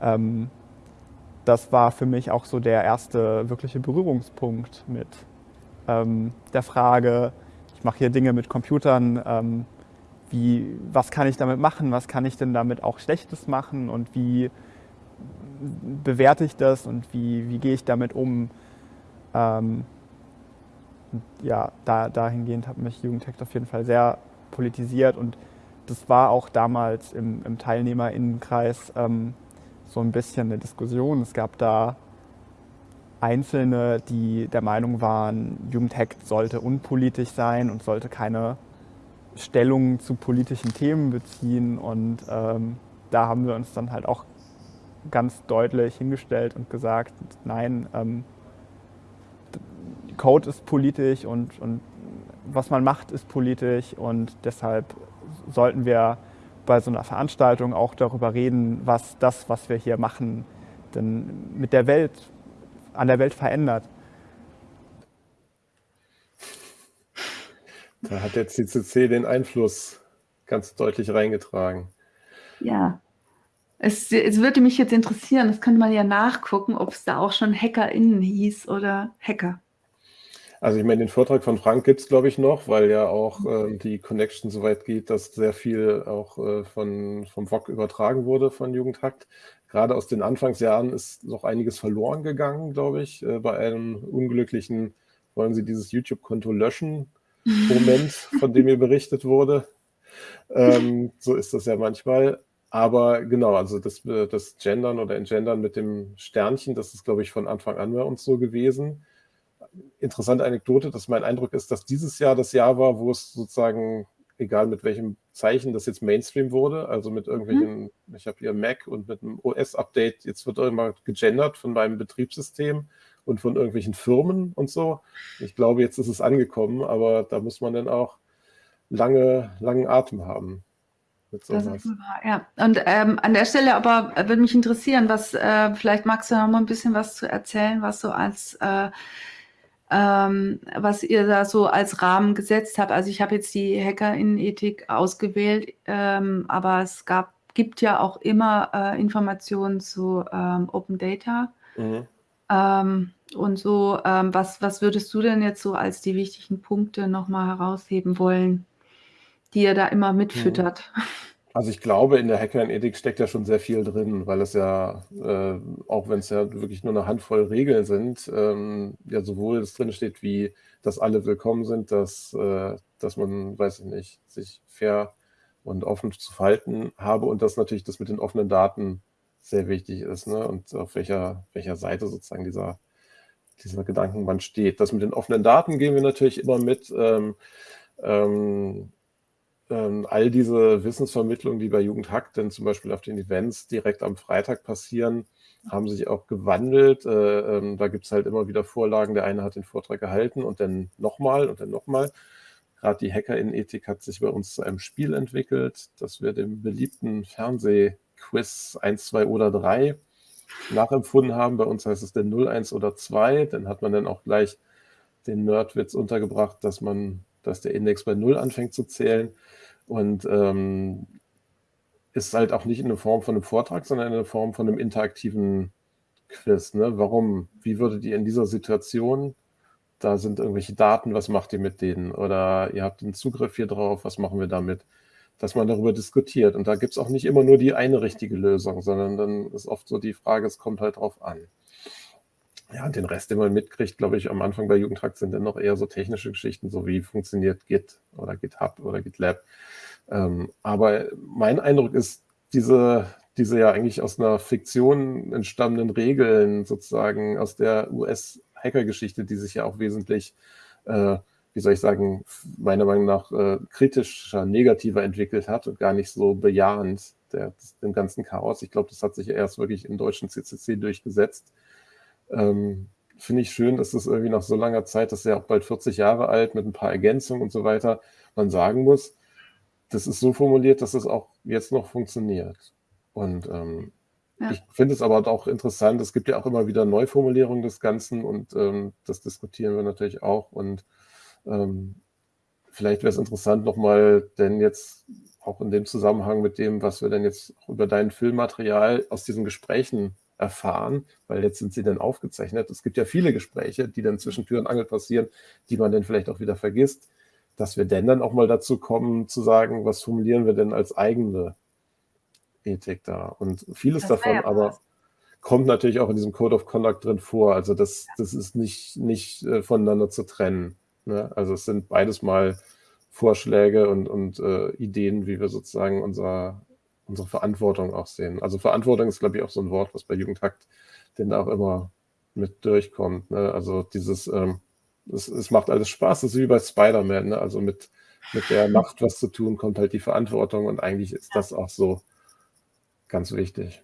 ähm, das war für mich auch so der erste wirkliche Berührungspunkt mit ähm, der Frage, ich mache hier Dinge mit Computern, ähm, wie, was kann ich damit machen, was kann ich denn damit auch Schlechtes machen? Und wie bewerte ich das? Und wie, wie gehe ich damit um. Ähm, ja, da, dahingehend hat mich Jugendhackt auf jeden Fall sehr politisiert und das war auch damals im, im Teilnehmerinnenkreis ähm, so ein bisschen eine Diskussion. Es gab da Einzelne, die der Meinung waren, Jugendhackt sollte unpolitisch sein und sollte keine Stellung zu politischen Themen beziehen. Und ähm, da haben wir uns dann halt auch ganz deutlich hingestellt und gesagt, nein, ähm, Code ist politisch und, und was man macht, ist politisch und deshalb sollten wir bei so einer Veranstaltung auch darüber reden, was das, was wir hier machen, denn mit der Welt, an der Welt verändert. Da hat der CCC den Einfluss ganz deutlich reingetragen. Ja, es, es, würde mich jetzt interessieren, das könnte man ja nachgucken, ob es da auch schon HackerInnen hieß oder Hacker. Also ich meine, den Vortrag von Frank gibt es, glaube ich, noch, weil ja auch äh, die Connection so weit geht, dass sehr viel auch äh, von, vom VOG übertragen wurde von Jugendhakt. Gerade aus den Anfangsjahren ist noch einiges verloren gegangen, glaube ich, äh, bei einem unglücklichen, wollen Sie dieses YouTube-Konto löschen, Moment, von dem mir berichtet wurde. Ähm, so ist das ja manchmal. Aber genau, also das, das Gendern oder Engendern mit dem Sternchen, das ist, glaube ich, von Anfang an bei uns so gewesen interessante Anekdote, dass mein Eindruck ist, dass dieses Jahr das Jahr war, wo es sozusagen, egal mit welchem Zeichen das jetzt Mainstream wurde, also mit irgendwelchen, mhm. ich habe hier Mac und mit einem OS-Update, jetzt wird irgendwann gegendert von meinem Betriebssystem und von irgendwelchen Firmen und so. Ich glaube, jetzt ist es angekommen, aber da muss man dann auch lange, langen Atem haben. Das ist wahr, ja. Und ähm, an der Stelle aber würde mich interessieren, was, äh, vielleicht magst du noch mal ein bisschen was zu erzählen, was so als, äh, ähm, was ihr da so als Rahmen gesetzt habt. Also ich habe jetzt die Hacker-Ethik ausgewählt, ähm, aber es gab, gibt ja auch immer äh, Informationen zu ähm, Open Data. Mhm. Ähm, und so, ähm, was, was würdest du denn jetzt so als die wichtigen Punkte nochmal herausheben wollen? die er da immer mitfüttert. Also ich glaube, in der Hacker-Ethik steckt ja schon sehr viel drin, weil es ja, äh, auch wenn es ja wirklich nur eine Handvoll Regeln sind, ähm, ja sowohl es drin steht, wie dass alle willkommen sind, dass, äh, dass man, weiß ich nicht, sich fair und offen zu verhalten habe und dass natürlich das mit den offenen Daten sehr wichtig ist ne? und auf welcher, welcher Seite sozusagen dieser, dieser Gedankenband steht. Das mit den offenen Daten gehen wir natürlich immer mit. Ähm, ähm, ähm, all diese Wissensvermittlungen, die bei Jugendhack denn zum Beispiel auf den Events direkt am Freitag passieren, haben sich auch gewandelt. Äh, ähm, da gibt es halt immer wieder Vorlagen. Der eine hat den Vortrag gehalten und dann nochmal und dann nochmal. Gerade die Hacker in Ethik hat sich bei uns zu einem Spiel entwickelt, das wir dem beliebten Fernsehquiz 1, 2 oder 3 nachempfunden haben. Bei uns heißt es denn 0, 1 oder 2. Dann hat man dann auch gleich den Nerdwitz untergebracht, dass man dass der Index bei Null anfängt zu zählen. Und ähm, ist halt auch nicht in der Form von einem Vortrag, sondern in der Form von einem interaktiven Quiz. Ne? Warum? Wie würdet ihr in dieser Situation, da sind irgendwelche Daten, was macht ihr mit denen? Oder ihr habt einen Zugriff hier drauf, was machen wir damit? Dass man darüber diskutiert. Und da gibt es auch nicht immer nur die eine richtige Lösung, sondern dann ist oft so die Frage, es kommt halt drauf an. Ja, den Rest, den man mitkriegt, glaube ich, am Anfang bei Jugendtrakt sind dann noch eher so technische Geschichten, so wie funktioniert Git oder GitHub oder GitLab. Ähm, aber mein Eindruck ist, diese, diese ja eigentlich aus einer Fiktion entstammenden Regeln sozusagen aus der US-Hacker-Geschichte, die sich ja auch wesentlich, äh, wie soll ich sagen, meiner Meinung nach äh, kritischer, negativer entwickelt hat und gar nicht so bejahend der, dem ganzen Chaos. Ich glaube, das hat sich erst wirklich im deutschen CCC durchgesetzt ähm, Finde ich schön, dass das irgendwie nach so langer Zeit, das ist ja auch bald 40 Jahre alt, mit ein paar Ergänzungen und so weiter, man sagen muss, das ist so formuliert, dass es auch jetzt noch funktioniert. Und ähm, ja. ich finde es aber auch interessant, es gibt ja auch immer wieder Neuformulierungen des Ganzen und ähm, das diskutieren wir natürlich auch. Und ähm, vielleicht wäre es interessant nochmal, denn jetzt auch in dem Zusammenhang mit dem, was wir denn jetzt über dein Filmmaterial aus diesen Gesprächen erfahren, weil jetzt sind sie dann aufgezeichnet. Es gibt ja viele Gespräche, die dann zwischen Tür und Angel passieren, die man dann vielleicht auch wieder vergisst, dass wir denn dann auch mal dazu kommen zu sagen, was formulieren wir denn als eigene Ethik da? Und vieles davon ja aber kommt natürlich auch in diesem Code of Conduct drin vor. Also das, das ist nicht, nicht äh, voneinander zu trennen. Ne? Also es sind beides mal Vorschläge und, und äh, Ideen, wie wir sozusagen unser, unsere Verantwortung auch sehen. Also Verantwortung ist, glaube ich, auch so ein Wort, was bei Jugendhakt denn da auch immer mit durchkommt. Ne? Also dieses, ähm, es, es, macht alles Spaß, das ist wie bei Spider-Man, ne? also mit, mit der Macht was zu tun, kommt halt die Verantwortung und eigentlich ist das auch so ganz wichtig.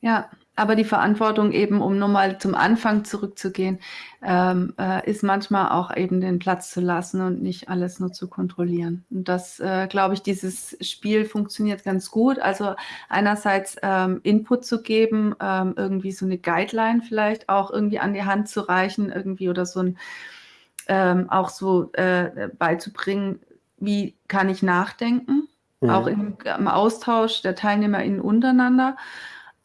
Ja, aber die Verantwortung eben, um nochmal zum Anfang zurückzugehen, ähm, äh, ist manchmal auch eben den Platz zu lassen und nicht alles nur zu kontrollieren. Und das, äh, glaube ich, dieses Spiel funktioniert ganz gut. Also einerseits ähm, Input zu geben, ähm, irgendwie so eine Guideline vielleicht auch irgendwie an die Hand zu reichen, irgendwie oder so ein ähm, auch so äh, beizubringen, wie kann ich nachdenken, mhm. auch im, im Austausch der TeilnehmerInnen untereinander.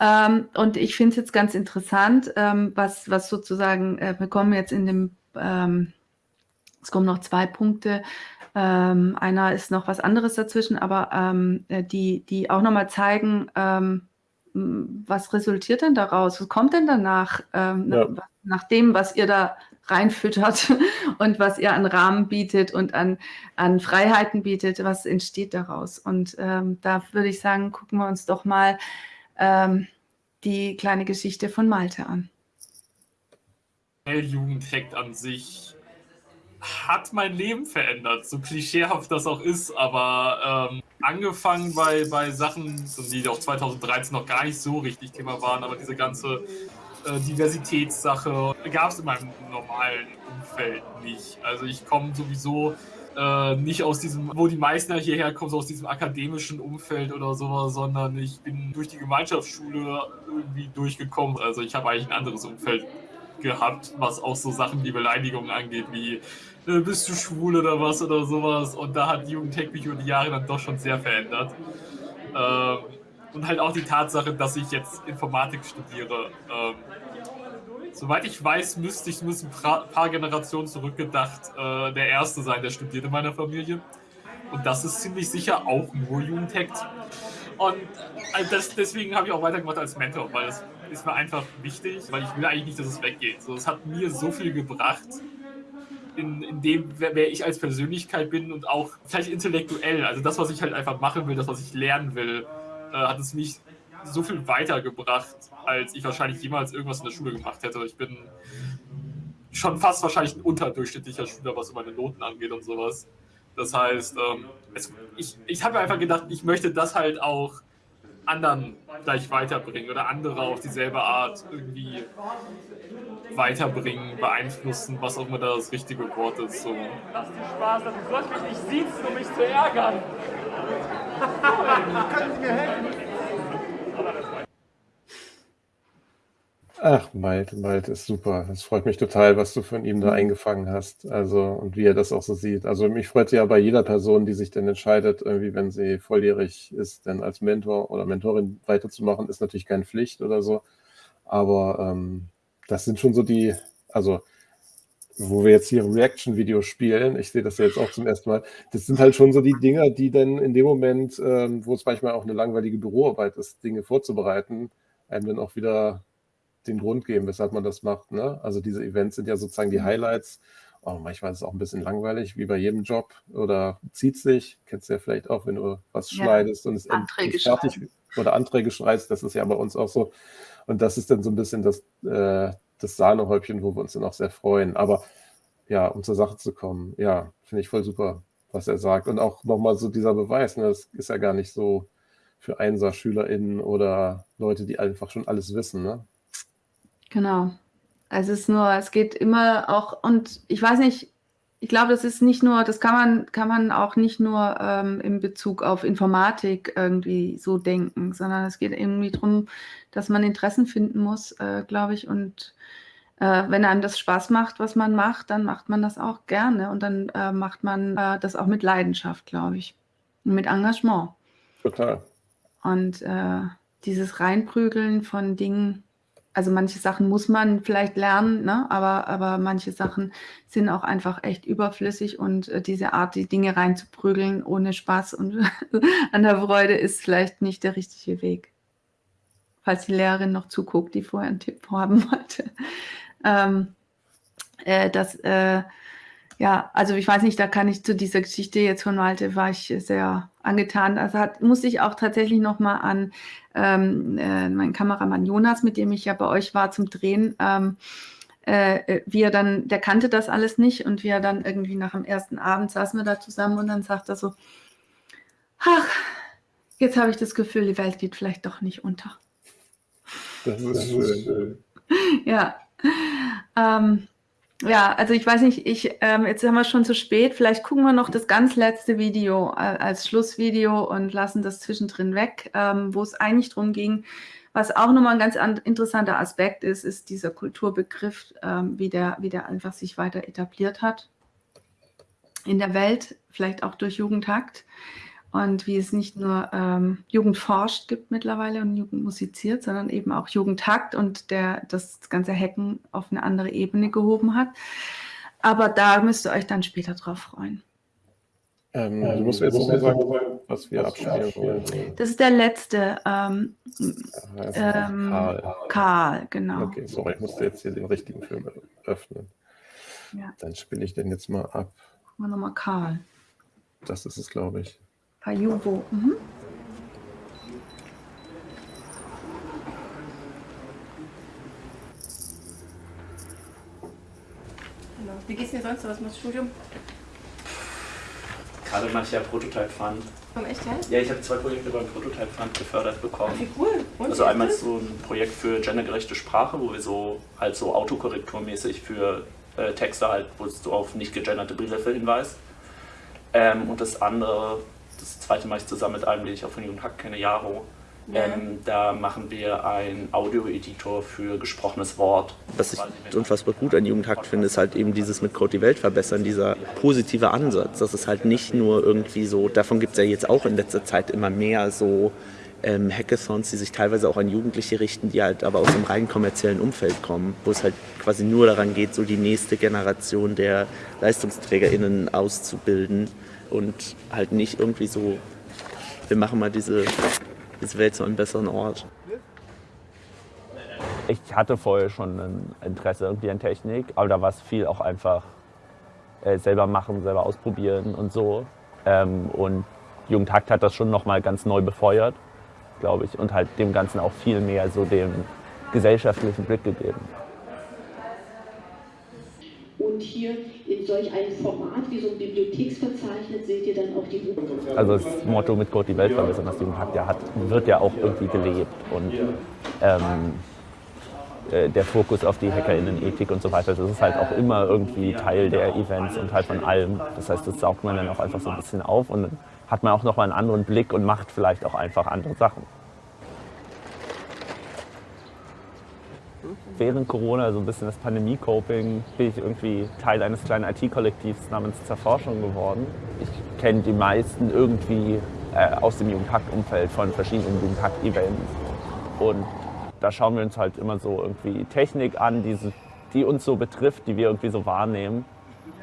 Ähm, und ich finde es jetzt ganz interessant, ähm, was, was sozusagen, äh, wir kommen jetzt in dem, ähm, es kommen noch zwei Punkte. Ähm, einer ist noch was anderes dazwischen, aber ähm, äh, die, die auch nochmal zeigen, ähm, was resultiert denn daraus? Was kommt denn danach, ja. nach, nach dem, was ihr da reinfüttert und was ihr an Rahmen bietet und an, an Freiheiten bietet, was entsteht daraus? Und da würde ich sagen, gucken wir uns doch mal ähm, die kleine Geschichte von Malte an. Jugendhack an sich hat mein Leben verändert, so klischeehaft das auch ist, aber ähm, angefangen bei, bei Sachen, die auch 2013 noch gar nicht so richtig Thema waren, aber diese ganze äh, Diversitätssache gab es in meinem normalen Umfeld nicht. Also ich komme sowieso äh, nicht aus diesem, wo die meisten hierher kommen, so aus diesem akademischen Umfeld oder sowas, sondern ich bin durch die Gemeinschaftsschule irgendwie durchgekommen. Also ich habe eigentlich ein anderes Umfeld gehabt, was auch so Sachen wie Beleidigungen angeht, wie äh, bist du schwul oder was oder sowas. Und da hat Jugendtech mich über die Jahre dann doch schon sehr verändert. Ähm, und halt auch die Tatsache, dass ich jetzt Informatik studiere. Ähm, soweit ich weiß, müsste ich muss ein paar Generationen zurückgedacht äh, der Erste sein, der studiert in meiner Familie. Und das ist ziemlich sicher auch nur Jugendhackt. Und äh, das, deswegen habe ich auch weitergemacht als Mentor, weil es ist mir einfach wichtig, weil ich will eigentlich nicht, dass es weggeht. So, es hat mir so viel gebracht, in, in dem, wer, wer, ich als Persönlichkeit bin und auch vielleicht intellektuell. Also das, was ich halt einfach machen will, das, was ich lernen will, äh, hat es mich so viel weitergebracht, als ich wahrscheinlich jemals irgendwas in der Schule gemacht hätte. Ich bin schon fast wahrscheinlich ein unterdurchschnittlicher Schüler, was meine Noten angeht und sowas. Das heißt, ähm, es, ich, ich habe einfach gedacht, ich möchte das halt auch anderen gleich weiterbringen oder andere auf dieselbe Art irgendwie weiterbringen, beeinflussen, was auch immer das richtige Wort ist. So. Lass dir Spaß, du sollst mich nicht siezen, um mich zu ärgern. Können Sie mir helfen? Ach, Malte, Malte ist super. Es freut mich total, was du von ihm da mhm. eingefangen hast. Also, und wie er das auch so sieht. Also, mich freut ja bei jeder Person, die sich dann entscheidet, irgendwie, wenn sie volljährig ist, dann als Mentor oder Mentorin weiterzumachen, ist natürlich keine Pflicht oder so. Aber ähm, das sind schon so die, also, wo wir jetzt hier Reaction-Video spielen, ich sehe das ja jetzt auch zum ersten Mal, das sind halt schon so die Dinger, die dann in dem Moment, ähm, wo es manchmal auch eine langweilige Büroarbeit ist, Dinge vorzubereiten, einem dann auch wieder den Grund geben, weshalb man das macht. Ne? Also diese Events sind ja sozusagen die mhm. Highlights. Oh, manchmal ist es auch ein bisschen langweilig, wie bei jedem Job. Oder zieht sich, kennst du ja vielleicht auch, wenn du was ja. schneidest und es Anträge fertig schreiben. oder Anträge schreibst, das ist ja bei uns auch so. Und das ist dann so ein bisschen das, äh, das Sahnehäubchen, wo wir uns dann auch sehr freuen. Aber ja, um zur Sache zu kommen, ja, finde ich voll super, was er sagt. Und auch nochmal so dieser Beweis, ne, das ist ja gar nicht so für Einser-SchülerInnen oder Leute, die einfach schon alles wissen. Ne? Genau. Also es ist nur, es geht immer auch, und ich weiß nicht, ich glaube, das ist nicht nur, das kann man, kann man auch nicht nur ähm, in Bezug auf Informatik irgendwie so denken, sondern es geht irgendwie darum, dass man Interessen finden muss, äh, glaube ich. Und äh, wenn einem das Spaß macht, was man macht, dann macht man das auch gerne und dann äh, macht man äh, das auch mit Leidenschaft, glaube ich. Und mit Engagement. Total. Und äh, dieses Reinprügeln von Dingen, also manche Sachen muss man vielleicht lernen, ne? aber, aber manche Sachen sind auch einfach echt überflüssig und äh, diese Art, die Dinge reinzuprügeln ohne Spaß und an der Freude ist vielleicht nicht der richtige Weg. Falls die Lehrerin noch zuguckt, die vorher einen Tipp haben wollte. Ähm, äh, das, äh, ja, also ich weiß nicht, da kann ich zu dieser Geschichte jetzt von Malte, war ich sehr angetan. Also hat, muss ich auch tatsächlich nochmal an ähm, äh, meinen Kameramann Jonas, mit dem ich ja bei euch war zum Drehen, ähm, äh, äh, wie er dann, der kannte das alles nicht und wie er dann irgendwie nach dem ersten Abend saßen wir da zusammen und dann sagt er so, ach, jetzt habe ich das Gefühl, die Welt geht vielleicht doch nicht unter. Das ist schön. ja. Ähm, ja, also ich weiß nicht, ich, ähm, jetzt haben wir schon zu spät. Vielleicht gucken wir noch das ganz letzte Video äh, als Schlussvideo und lassen das zwischendrin weg, ähm, wo es eigentlich darum ging, was auch nochmal ein ganz interessanter Aspekt ist, ist dieser Kulturbegriff, ähm, wie, der, wie der einfach sich weiter etabliert hat in der Welt, vielleicht auch durch Jugendhakt und wie es nicht nur ähm, Jugend forscht gibt mittlerweile und Jugend musiziert, sondern eben auch Jugendtakt und der das ganze Hacken auf eine andere Ebene gehoben hat. Aber da müsst ihr euch dann später drauf freuen. Ähm, du musst jetzt noch sagen, was wir abspielen wollen. Das ist der letzte. Ähm, ähm, Karl. Karl, genau. Okay, sorry, ich musste jetzt hier den richtigen Film öffnen. Ja. Dann spiele ich den jetzt mal ab. Wir nochmal Karl. Das ist es, glaube ich. Pajubo. Mhm. Wie geht's dir sonst? Was machst du Studium? Gerade mache ich ja Prototype Fund. Komm, echt, ja? Ja, ich habe zwei Projekte beim Prototype Fund gefördert bekommen. Ach, wie cool. Und also einmal so ein Projekt für gendergerechte Sprache, wo wir so halt so autokorrekturmäßig für äh, Texte halt, wo es so auf nicht gegenderte Begriffe hinweist. Ähm, und das andere, das zweite ich zusammen mit einem, den ich auch von Jugend Hack kenne, Jaro. Ja. Ähm, da machen wir einen Audio-Editor für gesprochenes Wort. Was ich unfassbar gut an Jugendhakt finde, ist halt eben dieses mit Code die Welt verbessern, dieser positive Ansatz. Das ist halt nicht nur irgendwie so, davon gibt es ja jetzt auch in letzter Zeit immer mehr so ähm, Hackathons, die sich teilweise auch an Jugendliche richten, die halt aber aus einem rein kommerziellen Umfeld kommen, wo es halt quasi nur daran geht, so die nächste Generation der LeistungsträgerInnen auszubilden und halt nicht irgendwie so, wir machen mal diese, diese Welt zu einem besseren Ort. Ich hatte vorher schon ein Interesse irgendwie an Technik, aber da war es viel auch einfach äh, selber machen, selber ausprobieren und so. Ähm, und Jugendhakt hat das schon nochmal ganz neu befeuert, glaube ich, und halt dem Ganzen auch viel mehr so den gesellschaftlichen Blick gegeben. Und hier in solch einem Format wie so ein Bibliotheksverzeichnis seht ihr dann auch die Buch. Also das Motto mit Gott die Welt verbessern, das Jugendhakt ja hat, wird ja auch irgendwie gelebt. Und ähm, äh, der Fokus auf die HackerInnen-Ethik und so weiter, das ist halt auch immer irgendwie Teil der Events und halt von allem. Das heißt, das saugt man dann auch einfach so ein bisschen auf und dann hat man auch nochmal einen anderen Blick und macht vielleicht auch einfach andere Sachen. Während Corona, so ein bisschen das Pandemie-Coping, bin ich irgendwie Teil eines kleinen IT-Kollektivs namens Zerforschung geworden. Ich kenne die meisten irgendwie äh, aus dem Jugendhakt-Umfeld von verschiedenen Jugendhakt-Events. Und da schauen wir uns halt immer so irgendwie Technik an, die, die uns so betrifft, die wir irgendwie so wahrnehmen.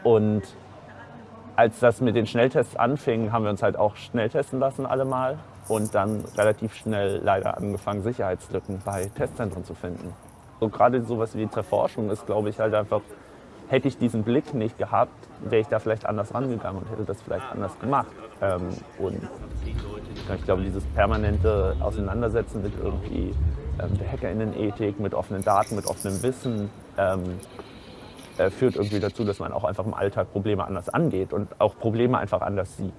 Und als das mit den Schnelltests anfing, haben wir uns halt auch schnell testen lassen alle mal und dann relativ schnell leider angefangen, Sicherheitslücken bei Testzentren zu finden. So gerade sowas wie Zerforschung ist, glaube ich, halt einfach, hätte ich diesen Blick nicht gehabt, wäre ich da vielleicht anders rangegangen und hätte das vielleicht anders gemacht. Ähm, und ich glaube, dieses permanente Auseinandersetzen mit irgendwie ähm, der HackerInnen-Ethik, mit offenen Daten, mit offenem Wissen, ähm, äh, führt irgendwie dazu, dass man auch einfach im Alltag Probleme anders angeht und auch Probleme einfach anders sieht.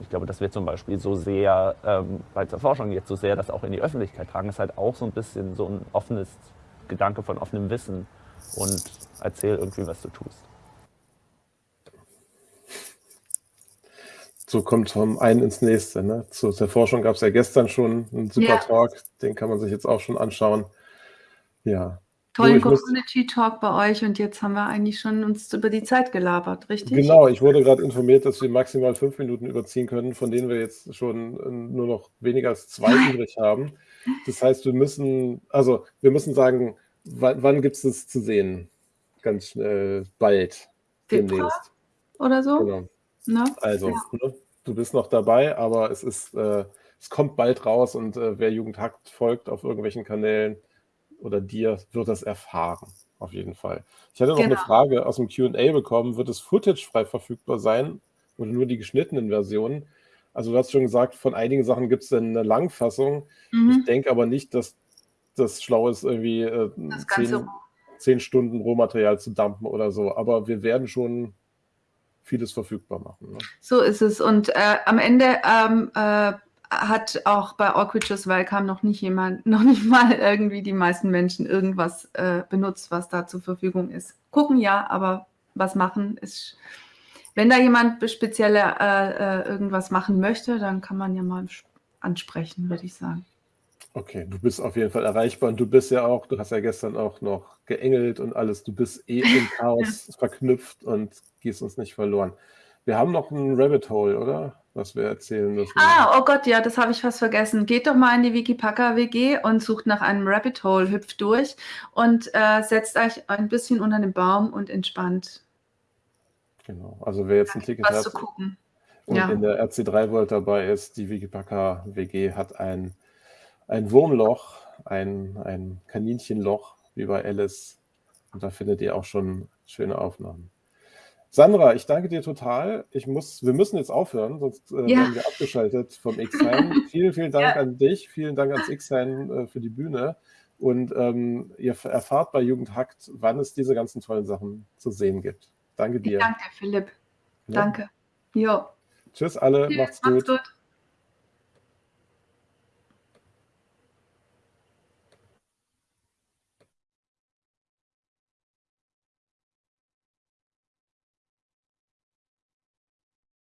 Ich glaube, dass wir zum Beispiel so sehr ähm, bei der Forschung jetzt so sehr das auch in die Öffentlichkeit tragen, ist halt auch so ein bisschen so ein offenes Gedanke von offenem Wissen und erzähl irgendwie, was du tust. So kommt vom einen ins nächste. Ne? Zu der Forschung gab es ja gestern schon einen super Ja. Talk, den kann man sich jetzt auch schon anschauen. Ja. Tollen Community-Talk bei euch und jetzt haben wir eigentlich schon uns über die Zeit gelabert, richtig? Genau, ich wurde gerade informiert, dass wir maximal fünf Minuten überziehen können, von denen wir jetzt schon äh, nur noch weniger als zwei übrig haben. Das heißt, wir müssen, also wir müssen sagen, wann, wann gibt es das zu sehen? Ganz schnell, bald, Februar demnächst. oder so? Genau. Ne? Also, Ja. ne, du bist noch dabei, aber es ist, äh, es kommt bald raus und äh, wer Jugendhakt folgt auf irgendwelchen Kanälen oder dir, wird das erfahren. Auf jeden Fall. Ich hatte noch eine Genau. Frage aus dem QA bekommen. Wird das Footage frei verfügbar sein oder nur die geschnittenen Versionen? Also, du hast schon gesagt, von einigen Sachen gibt es eine Langfassung. Mhm. Ich denke aber nicht, dass das schlau ist, irgendwie äh, zehn, zehn Stunden Rohmaterial zu dumpen oder so. Aber wir werden schon vieles verfügbar machen. Ne? So ist es. Und äh, am Ende ähm, äh, hat auch bei All Creatures Welcome noch nicht jemand, noch nicht mal irgendwie die meisten Menschen irgendwas äh, benutzt, was da zur Verfügung ist. Gucken ja, aber was machen ist. Wenn da jemand spezielle äh, äh, irgendwas machen möchte, dann kann man ja mal ansprechen, würde ich sagen. Okay, du bist auf jeden Fall erreichbar und du bist ja auch, du hast ja gestern auch noch geengelt und alles, du bist eh im Chaos verknüpft und gehst uns nicht verloren. Wir haben noch ein Rabbit Hole, oder? Was wir erzählen müssen. Ah, oh Gott, ja, das habe ich fast vergessen. Geht doch mal in die Wikipacker WG und sucht nach einem Rabbit Hole, hüpft durch und äh, setzt euch ein bisschen unter den Baum und entspannt Genau, also wer jetzt ein Ticket was hat zu gucken. und Ja. in der RC3 World dabei ist, die Wikipacker WG hat ein, ein Wurmloch, ein, ein Kaninchenloch, wie bei Alice. Und da findet ihr auch schon schöne Aufnahmen. Sandra, ich danke dir total. Ich muss, wir müssen jetzt aufhören, sonst äh, Ja. werden wir abgeschaltet vom X-Sign. vielen, vielen Dank Ja. an dich, vielen Dank ans X-Sign äh, für die Bühne. Und ähm, ihr erfahrt bei Jugendhackt, wann es diese ganzen tollen Sachen zu sehen gibt. Danke dir. Danke, Philipp. Ja. Danke. Jo. Tschüss alle, Tschüss, macht's macht's gut. gut.